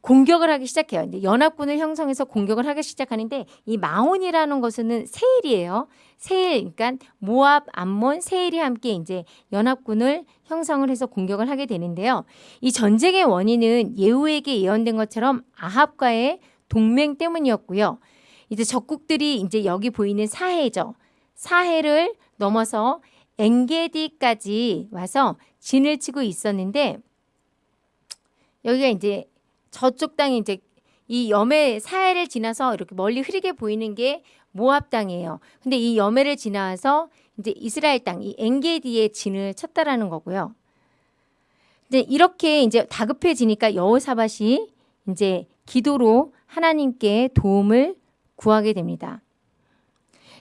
공격을 하기 시작해요. 이제 연합군을 형성해서 공격을 하기 시작하는데 이 마온이라는 것은 세일이에요. 세일, 그러니까 모압, 암몬, 세일이 함께 이제 연합군을 형성을 해서 공격을 하게 되는데요. 이 전쟁의 원인은 예후에게 예언된 것처럼 아합과의 동맹 때문이었고요. 이제 적국들이 이제 여기 보이는 사해죠. 사해를 넘어서 엥게디까지 와서 진을 치고 있었는데 여기가 이제 저쪽 땅이 이제 이 염해 사해를 지나서 이렇게 멀리 흐리게 보이는 게 모압 땅이에요. 근데 이 염해를 지나서 이제 이스라엘 땅, 이 엔게디의 진을 쳤다라는 거고요. 이제 이렇게 이제 다급해지니까 여호사밧이 이제 기도로 하나님께 도움을 구하게 됩니다.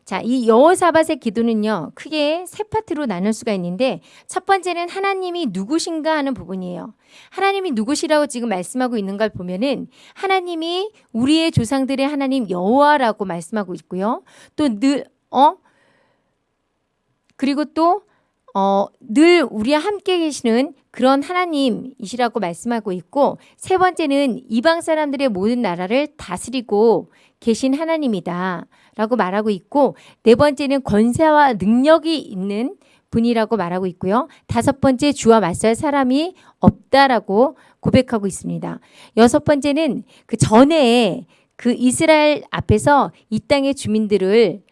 자, 이 여호사밧의 기도는요. 크게 세 파트로 나눌 수가 있는데 첫 번째는 하나님이 누구신가 하는 부분이에요. 하나님이 누구시라고 지금 말씀하고 있는 걸 보면은 하나님이 우리의 조상들의 하나님 여호와라고 말씀하고 있고요. 또 늘 어? 그리고 또 어, 늘 우리와 함께 계시는 그런 하나님이시라고 말씀하고 있고 세 번째는 이방 사람들의 모든 나라를 다스리고 계신 하나님이다 라고 말하고 있고 네 번째는 권세와 능력이 있는 분이라고 말하고 있고요. 다섯 번째 주와 맞설 사람이 없다라고 고백하고 있습니다. 여섯 번째는 그 전에 그 이스라엘 앞에서 이 땅의 주민들을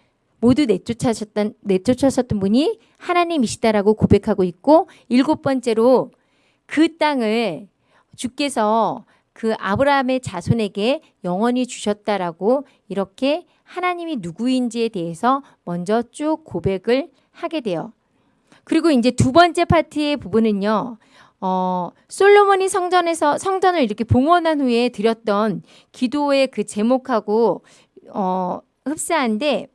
모두 내쫓으셨던 내쫓으셨던 분이 하나님이시다라고 고백하고 있고 일곱 번째로 그 땅을 주께서 그 아브라함의 자손에게 영원히 주셨다라고 이렇게 하나님이 누구인지에 대해서 먼저 쭉 고백을 하게 돼요. 그리고 이제 두 번째 파트의 부분은요. 어, 솔로몬이 성전에서 성전을 이렇게 봉헌한 후에 드렸던 기도의 그 제목하고 어, 흡사한데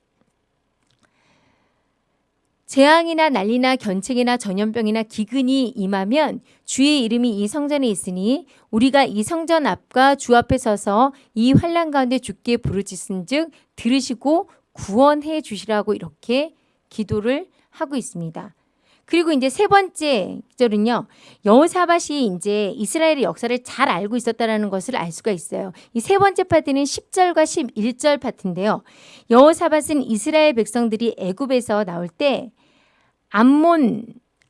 재앙이나 난리나 견책이나 전염병이나 기근이 임하면 주의 이름이 이 성전에 있으니 우리가 이 성전 앞과 주 앞에 서서 이 환란 가운데 주께 부르짖은즉 들으시고 구원해 주시라고 이렇게 기도를 하고 있습니다. 그리고 이제 세 번째 절은요. 여호사밧이 이제 이스라엘의 역사를 잘 알고 있었다라는 것을 알 수가 있어요. 이 세 번째 파트는 10절과 11절 파트인데요. 여호사밧은 이스라엘 백성들이 애굽에서 나올 때 암몬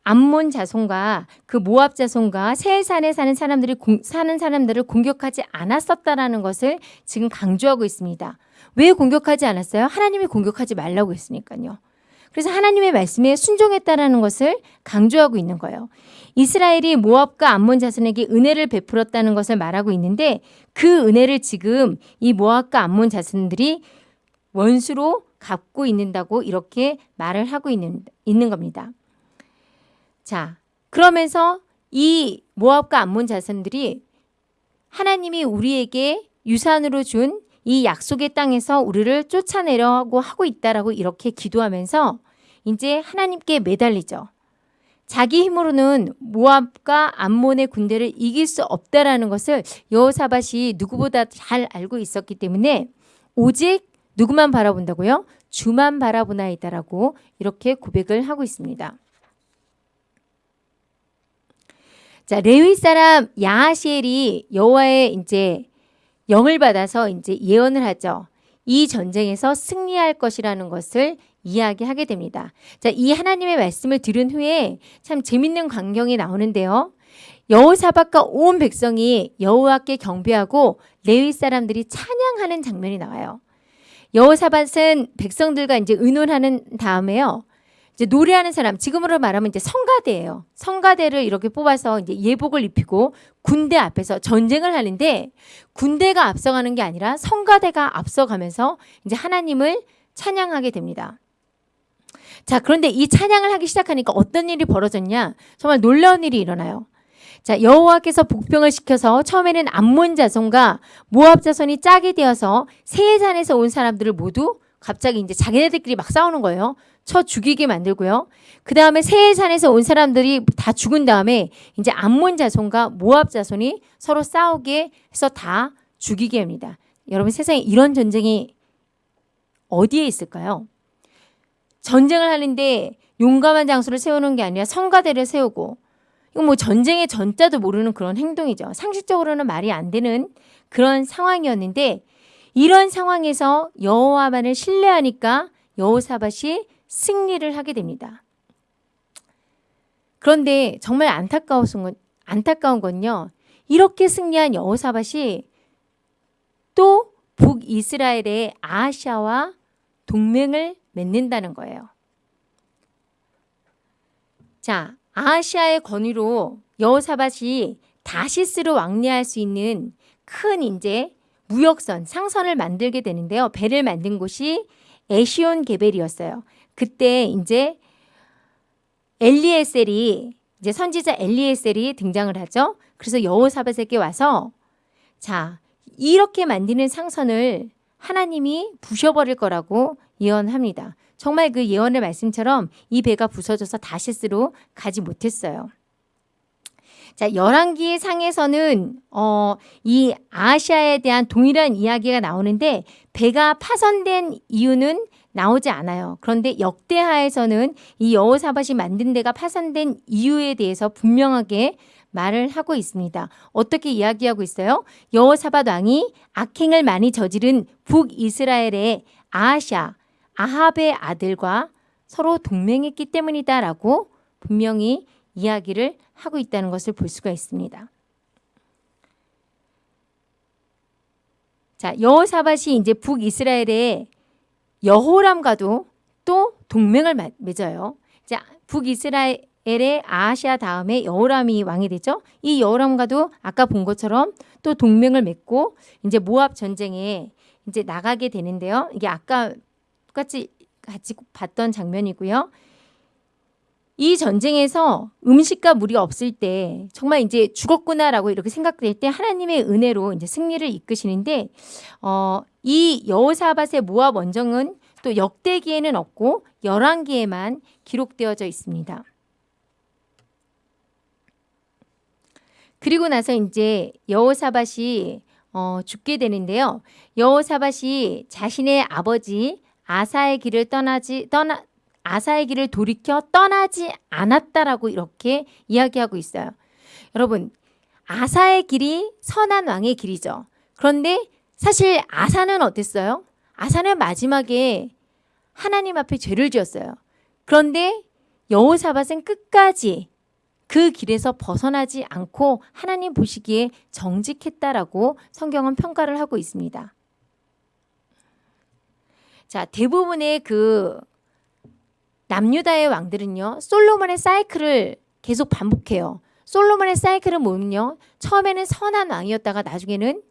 암몬 자손과 그 모압 자손과 세산에 사는 사람들이 공, 사는 사람들을 공격하지 않았었다라는 것을 지금 강조하고 있습니다. 왜 공격하지 않았어요? 하나님이 공격하지 말라고 했으니까요. 그래서 하나님의 말씀에 순종했다라는 것을 강조하고 있는 거예요. 이스라엘이 모압과 암몬 자손에게 은혜를 베풀었다는 것을 말하고 있는데 그 은혜를 지금 이 모압과 암몬 자손들이 원수로 갖고 있는다고 이렇게 말을 하고 있는, 있는 겁니다. 자, 그러면서 이 모압과 암몬 자손들이 하나님이 우리에게 유산으로 준 이 약속의 땅에서 우리를 쫓아내려고 하고 있다라고 이렇게 기도하면서 이제 하나님께 매달리죠. 자기 힘으로는 모압과 암몬의 군대를 이길 수 없다라는 것을 여호사밧이 누구보다 잘 알고 있었기 때문에 오직 누구만 바라본다고요? 주만 바라보나이다라고 이렇게 고백을 하고 있습니다. 자, 레위 사람 야하시엘이 여호와의 이제 영을 받아서 이제 예언을 하죠. 이 전쟁에서 승리할 것이라는 것을 이야기하게 됩니다. 자, 이 하나님의 말씀을 들은 후에 참 재밌는 광경이 나오는데요. 여호사밧과 온 백성이 여호와께 경배하고 레위 사람들이 찬양하는 장면이 나와요. 여호사밧은 백성들과 이제 의논하는 다음에요. 이제 노래하는 사람 지금으로 말하면 이제 성가대예요. 성가대를 이렇게 뽑아서 이제 예복을 입히고 군대 앞에서 전쟁을 하는데 군대가 앞서가는 게 아니라 성가대가 앞서가면서 이제 하나님을 찬양하게 됩니다. 자, 그런데 이 찬양을 하기 시작하니까 어떤 일이 벌어졌냐? 정말 놀라운 일이 일어나요. 자, 여호와께서 복병을 시켜서 처음에는 암몬 자손과 모압 자손이 짝이 되어서 세산에서 온 사람들을 모두 갑자기 이제 자기네들끼리 막 싸우는 거예요. 쳐 죽이게 만들고요. 그 다음에 세해산에서 온 사람들이 다 죽은 다음에 이제 암몬 자손과 모압 자손이 서로 싸우게 해서 다 죽이게 합니다. 여러분 세상에 이런 전쟁이 어디에 있을까요? 전쟁을 하는데 용감한 장수를 세우는 게 아니라 성가대를 세우고 이거 뭐 전쟁의 전자도 모르는 그런 행동이죠. 상식적으로는 말이 안 되는 그런 상황이었는데 이런 상황에서 여호와만을 신뢰하니까 여호사밧이 승리를 하게 됩니다. 그런데 정말 안타까운 건 안타까운 건요. 이렇게 승리한 여호사밧이 또 북이스라엘의 아하샤와 동맹을 맺는다는 거예요. 자, 아하시아의 권위로 여호사밧이 다시스로 왕래할 수 있는 큰 이제 무역선, 상선을 만들게 되는데요. 배를 만든 곳이 에시온 게벨이었어요. 그때 이제 엘리에셀이 이제 선지자 엘리에셀이 등장을 하죠. 그래서 여호사밧에게 와서 자 이렇게 만드는 상선을 하나님이 부셔버릴 거라고 예언합니다. 정말 그 예언의 말씀처럼 이 배가 부서져서 다시스로 가지 못했어요. 자, 열왕기 상에서는 어, 이 아시아에 대한 동일한 이야기가 나오는데 배가 파손된 이유는 나오지 않아요. 그런데 역대하에서는 이 여호사밧이 만든 데가 파손된 이유에 대해서 분명하게 말을 하고 있습니다. 어떻게 이야기하고 있어요? 여호사밧 왕이 악행을 많이 저지른 북이스라엘의 아하샤, 아합의 아들과 서로 동맹했기 때문이다라고 분명히 이야기를 하고 있다는 것을 볼 수가 있습니다. 자, 여호사밧이 이제 북이스라엘의 여호람과도 또 동맹을 맺어요. 자, 북이스라엘의 아하시아 다음에 여호람이 왕이 되죠. 이 여호람과도 아까 본 것처럼 또 동맹을 맺고 이제 모압 전쟁에 이제 나가게 되는데요. 이게 아까 똑같이 같이 봤던 장면이고요. 이 전쟁에서 음식과 물이 없을 때 정말 이제 죽었구나라고 이렇게 생각될 때 하나님의 은혜로 이제 승리를 이끄시는데 어, 이 여호사밧의 모압 원정은 또 역대기에는 없고 열왕기에만 기록되어져 있습니다. 그리고 나서 이제 여호사밧이 어, 죽게 되는데요. 여호사밧이 자신의 아버지 아사의 길을 떠나지 떠나 아사의 길을 돌이켜 떠나지 않았다라고 이렇게 이야기하고 있어요. 여러분, 아사의 길이 선한 왕의 길이죠. 그런데 사실 아사는 어땠어요? 아사는 마지막에 하나님 앞에 죄를 지었어요. 그런데 여호사밧은 끝까지 그 길에서 벗어나지 않고 하나님 보시기에 정직했다라고 성경은 평가를 하고 있습니다. 자, 대부분의 그 남유다의 왕들은요. 솔로몬의 사이클을 계속 반복해요. 솔로몬의 사이클은 뭐냐요 처음에는 선한 왕이었다가 나중에는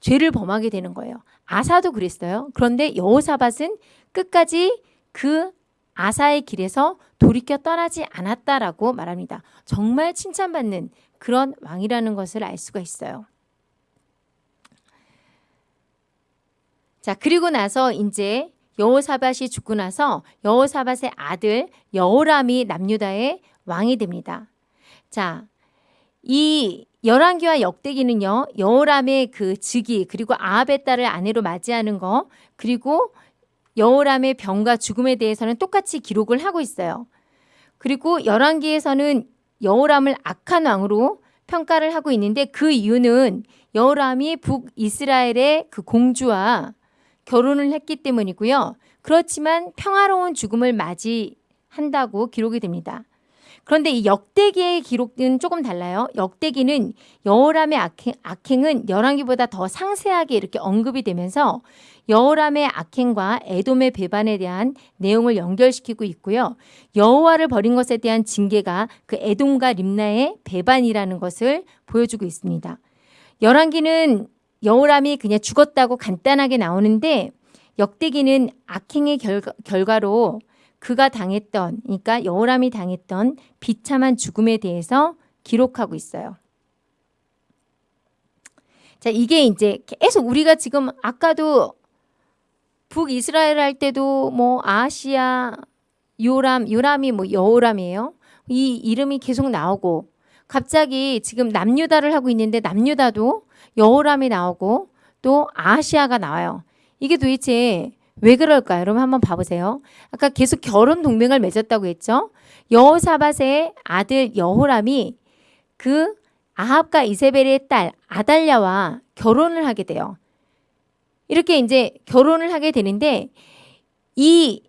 죄를 범하게 되는 거예요. 아사도 그랬어요. 그런데 여호사밧은 끝까지 그 아사의 길에서 돌이켜 떠나지 않았다라고 말합니다. 정말 칭찬받는 그런 왕이라는 것을 알 수가 있어요. 자, 그리고 나서 이제 여호사밧이 죽고 나서 여호사밧의 아들 여호람이 남유다의 왕이 됩니다. 자, 이 열왕기와 역대기는요. 여호람의 그 즉위 그리고 아합의 딸을 아내로 맞이하는 거 그리고 여호람의 병과 죽음에 대해서는 똑같이 기록을 하고 있어요. 그리고 열왕기에서는 여호람을 악한 왕으로 평가를 하고 있는데 그 이유는 여호람이 북이스라엘의 그 공주와 결혼을 했기 때문이고요. 그렇지만 평화로운 죽음을 맞이한다고 기록이 됩니다. 그런데 이 역대기의 기록은 조금 달라요. 역대기는 여호람의 악행, 은 열왕기보다 더 상세하게 이렇게 언급이 되면서 여호람의 악행과 에돔의 배반에 대한 내용을 연결시키고 있고요. 여호와를 버린 것에 대한 징계가 그 에돔과 림나의 배반이라는 것을 보여주고 있습니다. 열왕기는 여호람이 그냥 죽었다고 간단하게 나오는데 역대기는 악행의 결과, 결과로 그가 당했던 그러니까 여호람이 당했던 비참한 죽음에 대해서 기록하고 있어요. 자, 이게 이제 계속 우리가 지금 아까도 북이스라엘 할 때도 뭐 아시아, 요람, 요람이 뭐 여호람이에요. 이 이름이 계속 나오고 갑자기 지금 남유다를 하고 있는데 남유다도 여호람이 나오고 또 아시아가 나와요. 이게 도대체 왜 그럴까요? 여러분 한번 봐보세요. 아까 계속 결혼 동맹을 맺었다고 했죠. 여호사밧의 아들 여호람이 그 아합과 이세벨의 딸 아달랴와 결혼을 하게 돼요. 이렇게 이제 결혼을 하게 되는데 이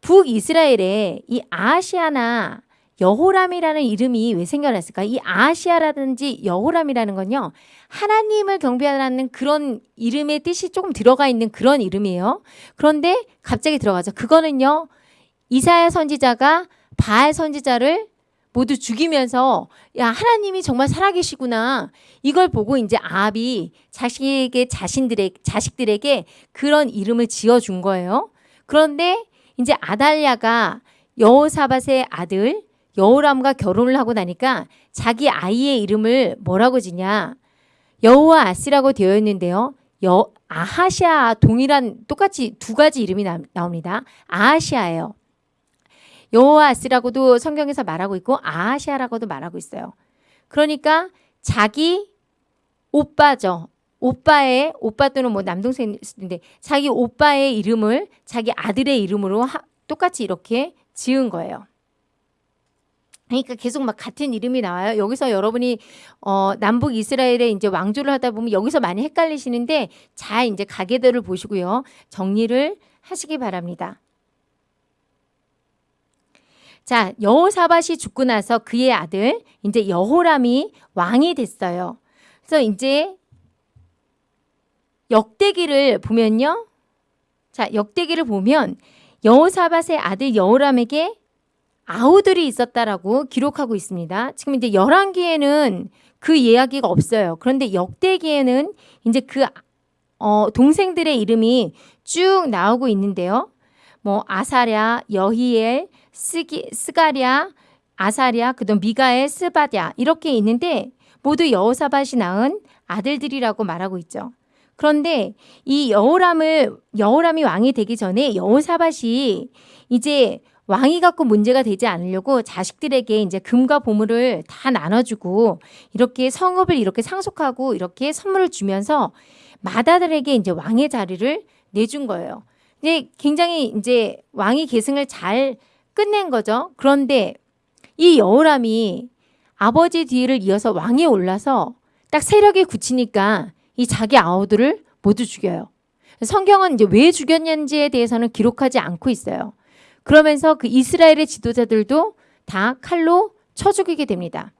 북이스라엘에 이 아시아나 여호람이라는 이름이 왜 생겨났을까? 이 아시아라든지 여호람이라는 건요. 하나님을 경배하는 그런 이름의 뜻이 조금 들어가 있는 그런 이름이에요. 그런데 갑자기 들어가죠. 그거는요. 이사야 선지자가 바알 선지자를 모두 죽이면서 야 하나님이 정말 살아계시구나 이걸 보고 이제 아합이 자식에게 자신들의 자식들에게 그런 이름을 지어준 거예요. 그런데 이제 아달랴가 여호사밧의 아들 여호람과 결혼을 하고 나니까 자기 아이의 이름을 뭐라고 지냐 여호와 아스라고 되어 있는데요. 여 아하시아 동일한 똑같이 두 가지 이름이 나, 나옵니다. 아하시아예요. 여호와 아스라고도 성경에서 말하고 있고 아하시아라고도 말하고 있어요. 그러니까 자기 오빠죠. 오빠의 오빠 또는 뭐 남동생인데 자기 오빠의 이름을 자기 아들의 이름으로 하, 똑같이 이렇게 지은 거예요. 그러니까 계속 막 같은 이름이 나와요. 여기서 여러분이 어, 남북 이스라엘에 이제 왕조를 하다 보면 여기서 많이 헷갈리시는데 잘 이제 가계들을 보시고요. 정리를 하시기 바랍니다. 자, 여호사밧이 죽고 나서 그의 아들 이제 여호람이 왕이 됐어요. 그래서 이제 역대기를 보면요. 자, 역대기를 보면 여호사밧의 아들 여호람에게 아우들이 있었다라고 기록하고 있습니다. 지금 이제 열왕기에는 그 이야기가 없어요. 그런데 역대기에는 이제 그 어, 동생들의 이름이 쭉 나오고 있는데요. 뭐 아사랴, 여히엘, 스기, 스가랴, 아사랴, 그다음 미가엘, 스바랴 이렇게 있는데 모두 여호사밧이 낳은 아들들이라고 말하고 있죠. 그런데 이 여호람을 여호람이 왕이 되기 전에 여호사밧이 이제 왕이 갖고 문제가 되지 않으려고 자식들에게 이제 금과 보물을 다 나눠주고 이렇게 성읍을 이렇게 상속하고 이렇게 선물을 주면서 마다들에게 이제 왕의 자리를 내준 거예요. 이제 굉장히 이제 왕이 계승을 잘 끝낸 거죠. 그런데 이 여호람이 아버지 뒤를 이어서 왕에 올라서 딱 세력이 굳히니까 이 자기 아우들을 모두 죽여요. 성경은 이제 왜 죽였는지에 대해서는 기록하지 않고 있어요. 그러면서 그 이스라엘의 지도자들도 다 칼로 쳐 죽이게 됩니다.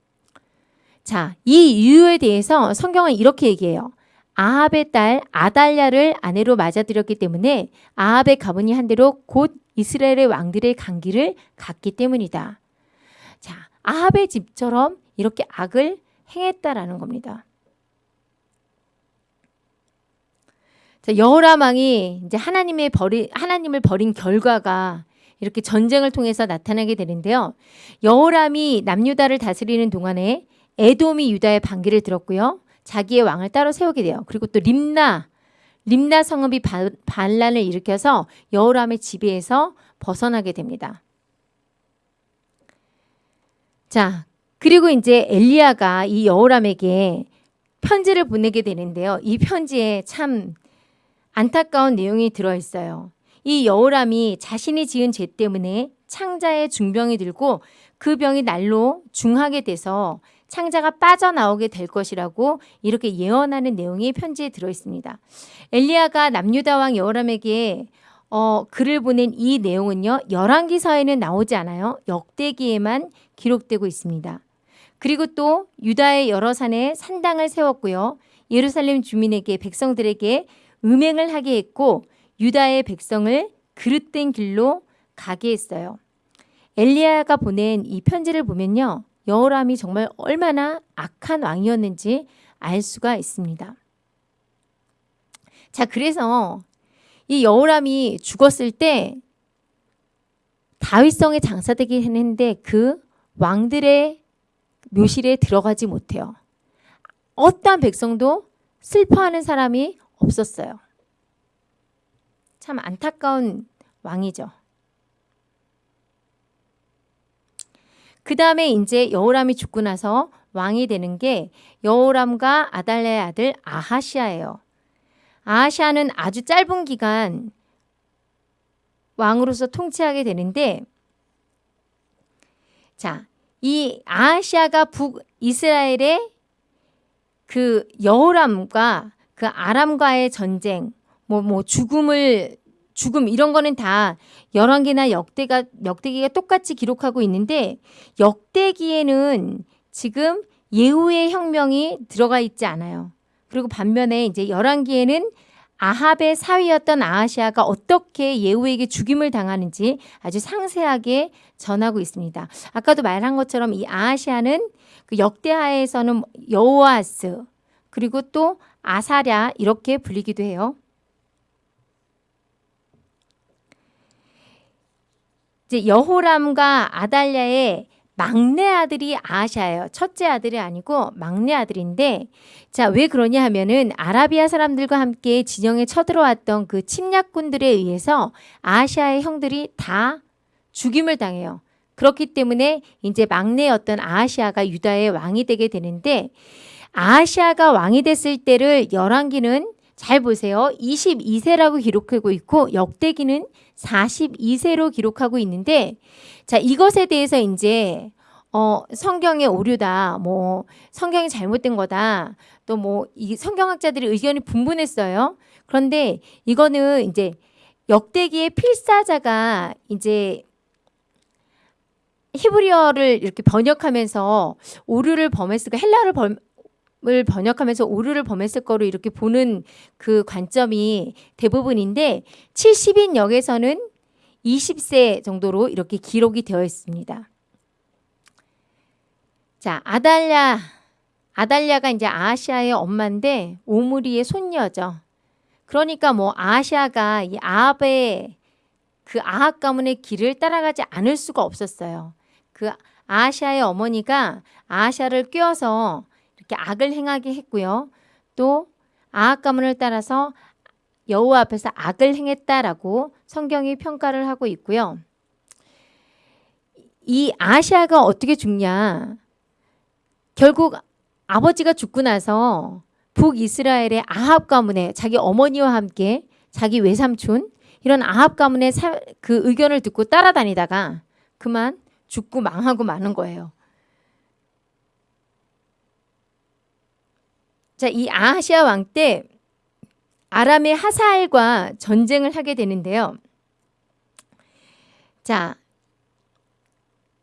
자, 이 이유에 대해서 성경은 이렇게 얘기해요. 아합의 딸 아달랴를 아내로 맞아들였기 때문에 아합의 가문이 한 대로 곧 이스라엘의 왕들의 강기를 갖기 때문이다. 자, 아합의 집처럼 이렇게 악을 행했다라는 겁니다. 자, 여호람 왕이 이제 하나님의 버리 하나님을 버린 결과가 이렇게 전쟁을 통해서 나타나게 되는데요. 여호람이 남유다를 다스리는 동안에 에돔이 유다의 반기를 들었고요. 자기의 왕을 따로 세우게 돼요. 그리고 또 림나 림나 성읍이 반란을 일으켜서 여호람의 지배에서 벗어나게 됩니다. 자, 그리고 이제 엘리야가 이 여호람에게 편지를 보내게 되는데요. 이 편지에 참 안타까운 내용이 들어 있어요. 이 여호람이 자신이 지은 죄 때문에 창자의 중병이 들고 그 병이 날로 중하게 돼서 창자가 빠져나오게 될 것이라고 이렇게 예언하는 내용이 편지에 들어 있습니다. 엘리야가 남유다 왕 여호람에게 어, 글을 보낸 이 내용은요. 열왕기서에는 나오지 않아요. 역대기에만 기록되고 있습니다. 그리고 또 유다의 여러 산에 산당을 세웠고요. 예루살렘 주민에게 백성들에게 음행을 하게 했고 유다의 백성을 그릇된 길로 가게 했어요. 엘리야가 보낸 이 편지를 보면요. 여호람이 정말 얼마나 악한 왕이었는지 알 수가 있습니다. 자, 그래서 이 여호람이 죽었을 때 다윗성에 장사되긴 했는데 그 왕들의 묘실에 들어가지 못해요. 어떠한 백성도 슬퍼하는 사람이 없었어요. 참 안타까운 왕이죠. 그 다음에 이제 여호람이 죽고 나서 왕이 되는 게 여호람과 아달랴의 아들 아하시아예요. 아하시아는 아주 짧은 기간 왕으로서 통치하게 되는데 자, 이 아하시아가 북이스라엘의 그 여호람과 그 아람과의 전쟁, 뭐, 뭐, 죽음을, 죽음, 이런 거는 다 열왕기나 역대가, 역대기가 똑같이 기록하고 있는데, 역대기에는 지금 예후의 혁명이 들어가 있지 않아요. 그리고 반면에 이제 열왕기에는 아합의 사위였던 아하시아가 어떻게 예후에게 죽임을 당하는지 아주 상세하게 전하고 있습니다. 아까도 말한 것처럼 이 아하시아는 그 역대하에서는 여호아스 그리고 또 아사랴 이렇게 불리기도 해요. 이제 여호람과 아달랴의 막내 아들이 아하샤예요. 첫째 아들이 아니고 막내 아들인데 자, 왜 그러냐 하면은 아라비아 사람들과 함께 진영에 쳐들어왔던 그 침략군들에 의해서 아하샤의 형들이 다 죽임을 당해요. 그렇기 때문에 이제 막내였던 아하시아가 유다의 왕이 되게 되는데 아하시아가 왕이 됐을 때를 열왕기는 잘 보세요. 22세라고 기록하고 있고 역대기는 42세로 기록하고 있는데 자, 이것에 대해서 이제 어, 성경의 오류다. 뭐 성경이 잘못된 거다. 또 뭐 이 성경학자들이 의견이 분분했어요. 그런데 이거는 이제 역대기의 필사자가 이제 히브리어를 이렇게 번역하면서 오류를 범했을까 헬라를 범, 을 번역하면서 오류를 범했을 거로 이렇게 보는 그 관점이 대부분인데 70인 역에서는 20세 정도로 이렇게 기록이 되어 있습니다. 자, 아달랴. 아달랴가 이제 아시아의 엄마인데 오므리의 손녀죠. 그러니까 뭐 아시아가 이 아합의 그 아합 가문의 길을 따라가지 않을 수가 없었어요. 그 아시아의 어머니가 아시아를 꿰어서 이렇게 악을 행하게 했고요. 또 아합 가문을 따라서 여호와 앞에서 악을 행했다라고 성경이 평가를 하고 있고요. 이 아시아가 어떻게 죽냐? 결국 아버지가 죽고 나서 북이스라엘의 아합 가문에 자기 어머니와 함께 자기 외삼촌 이런 아합 가문의 사, 그 의견을 듣고 따라다니다가 그만 죽고 망하고 마는 거예요. 자, 이 아하시아 왕 때 아람의 하사엘과 전쟁을 하게 되는데요. 자,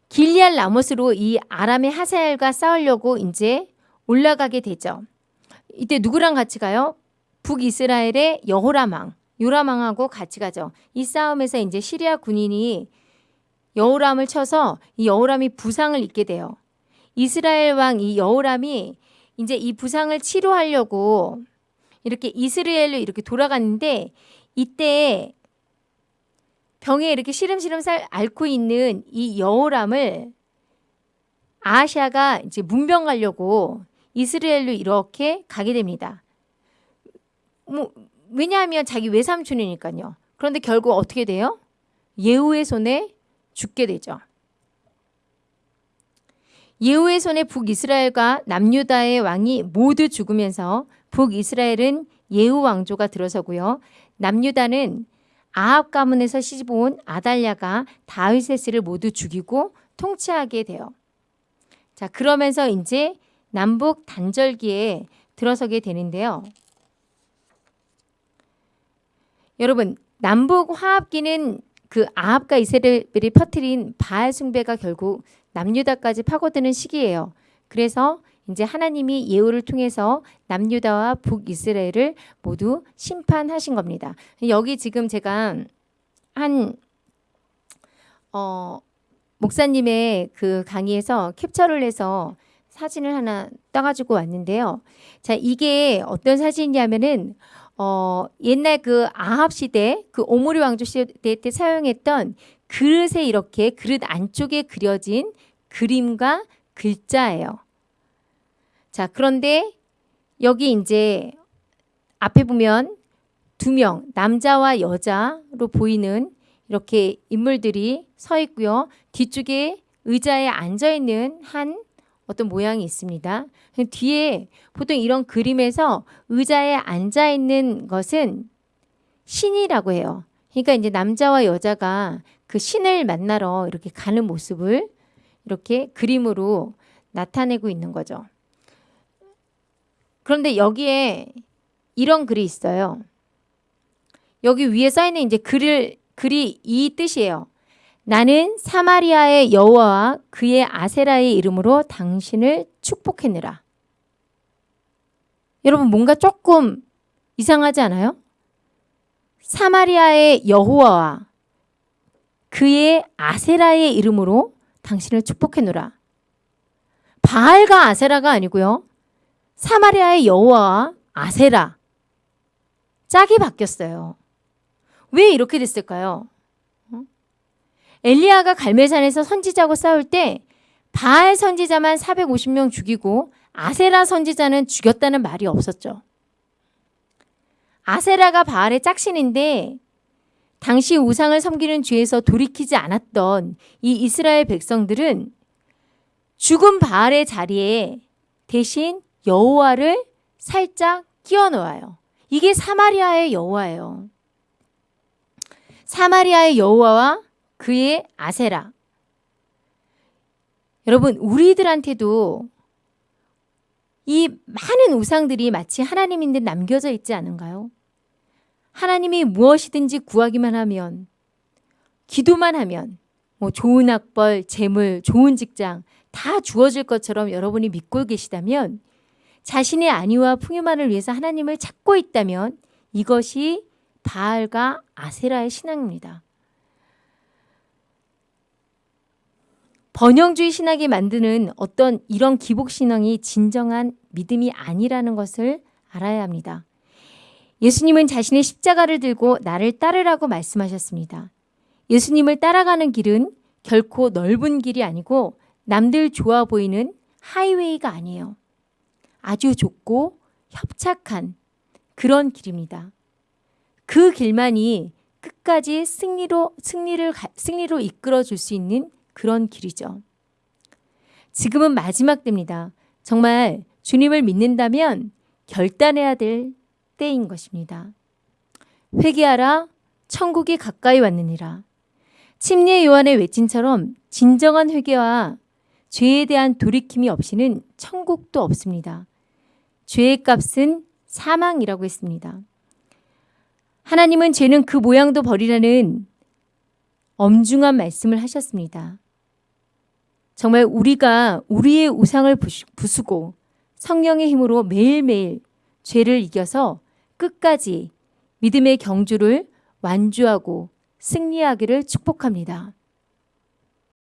길리알 라못으로 이 아람의 하사엘과 싸우려고 이제 올라가게 되죠. 이때 누구랑 같이 가요? 북이스라엘의 여호람 왕, 요람 왕하고 같이 가죠. 이 싸움에서 이제 시리아 군인이 여호람을 쳐서 이 여호람이 부상을 입게 돼요. 이스라엘 왕 이 여호람이 이제 이 부상을 치료하려고 이렇게 이스라엘로 이렇게 돌아갔는데 이때 병에 이렇게 시름시름 살 앓고 있는 이 여호람을 아시아가 이제 문병 가려고 이스라엘로 이렇게 가게 됩니다. 뭐 왜냐하면 자기 외삼촌이니까요. 그런데 결국 어떻게 돼요? 예후의 손에 죽게 되죠. 예후의 손에 북이스라엘과 남유다의 왕이 모두 죽으면서 북이스라엘은 예후 왕조가 들어서고요. 남유다는 아합 가문에서 시집온 아달랴가 다윗세스를 모두 죽이고 통치하게 돼요. 자, 그러면서 이제 남북 단절기에 들어서게 되는데요. 여러분, 남북 화합기는 그 아합과 이스라엘이 퍼뜨린 바알 숭배가 결국 남유다까지 파고드는 시기예요. 그래서 이제 하나님이 예후를 통해서 남유다와 북이스라엘을 모두 심판하신 겁니다. 여기 지금 제가 한 어, 목사님의 그 강의에서 캡처를 해서 사진을 하나 따가지고 왔는데요. 자, 이게 어떤 사진이냐면은 어, 옛날 그 아합 시대, 그 오므리 왕조 시대 때 사용했던 그릇에 이렇게 그릇 안쪽에 그려진 그림과 글자예요. 자, 그런데 여기 이제 앞에 보면 두 명, 남자와 여자로 보이는 이렇게 인물들이 서 있고요. 뒤쪽에 의자에 앉아 있는 한 어떤 모양이 있습니다. 뒤에 보통 이런 그림에서 의자에 앉아 있는 것은 신이라고 해요. 그러니까 이제 남자와 여자가 그 신을 만나러 이렇게 가는 모습을 이렇게 그림으로 나타내고 있는 거죠. 그런데 여기에 이런 글이 있어요. 여기 위에 써 있는 이제 글을 글이 이 뜻이에요. 나는 사마리아의 여호와와 그의 아세라의 이름으로 당신을 축복했느라. 여러분 뭔가 조금 이상하지 않아요? 사마리아의 여호와와 그의 아세라의 이름으로 당신을 축복했노라. 바알과 아세라가 아니고요. 사마리아의 여호와와 아세라 짝이 바뀌었어요. 왜 이렇게 됐을까요? 어? 엘리야가 갈멜산에서 선지자하고 싸울 때 바알 선지자만 450명 죽이고 아세라 선지자는 죽였다는 말이 없었죠. 아세라가 바알의 짝신인데 당시 우상을 섬기는 죄에서 돌이키지 않았던 이 이스라엘 백성들은 죽은 바알의 자리에 대신 여호와를 살짝 끼워 넣어요. 이게 사마리아의 여호와예요. 사마리아의 여호와와 그의 아세라. 여러분, 우리들한테도 이 많은 우상들이 마치 하나님인 듯 남겨져 있지 않은가요? 하나님이 무엇이든지 구하기만 하면, 기도만 하면, 뭐 좋은 학벌, 재물, 좋은 직장 다 주어질 것처럼 여러분이 믿고 계시다면 자신의 안위와 풍요만을 위해서 하나님을 찾고 있다면 이것이 바알과 아세라의 신앙입니다. 번영주의 신학이 만드는 어떤 이런 기복 신앙이 진정한 믿음이 아니라는 것을 알아야 합니다. 예수님은 자신의 십자가를 들고 나를 따르라고 말씀하셨습니다. 예수님을 따라가는 길은 결코 넓은 길이 아니고 남들 좋아 보이는 하이웨이가 아니에요. 아주 좁고 협착한 그런 길입니다. 그 길만이 끝까지 승리로 승리를 승리로 이끌어 줄 수 있는 그런 길이죠. 지금은 마지막 때입니다. 정말 주님을 믿는다면 결단해야 될 때인 것입니다. 회개하라 천국이 가까이 왔느니라. 침례 요한의 외침처럼 진정한 회개와 죄에 대한 돌이킴이 없이는 천국도 없습니다. 죄의 값은 사망이라고 했습니다. 하나님은 죄는 그 모양도 버리라는 엄중한 말씀을 하셨습니다. 정말 우리가 우리의 우상을 부수고 성령의 힘으로 매일매일 죄를 이겨서 끝까지 믿음의 경주를 완주하고 승리하기를 축복합니다.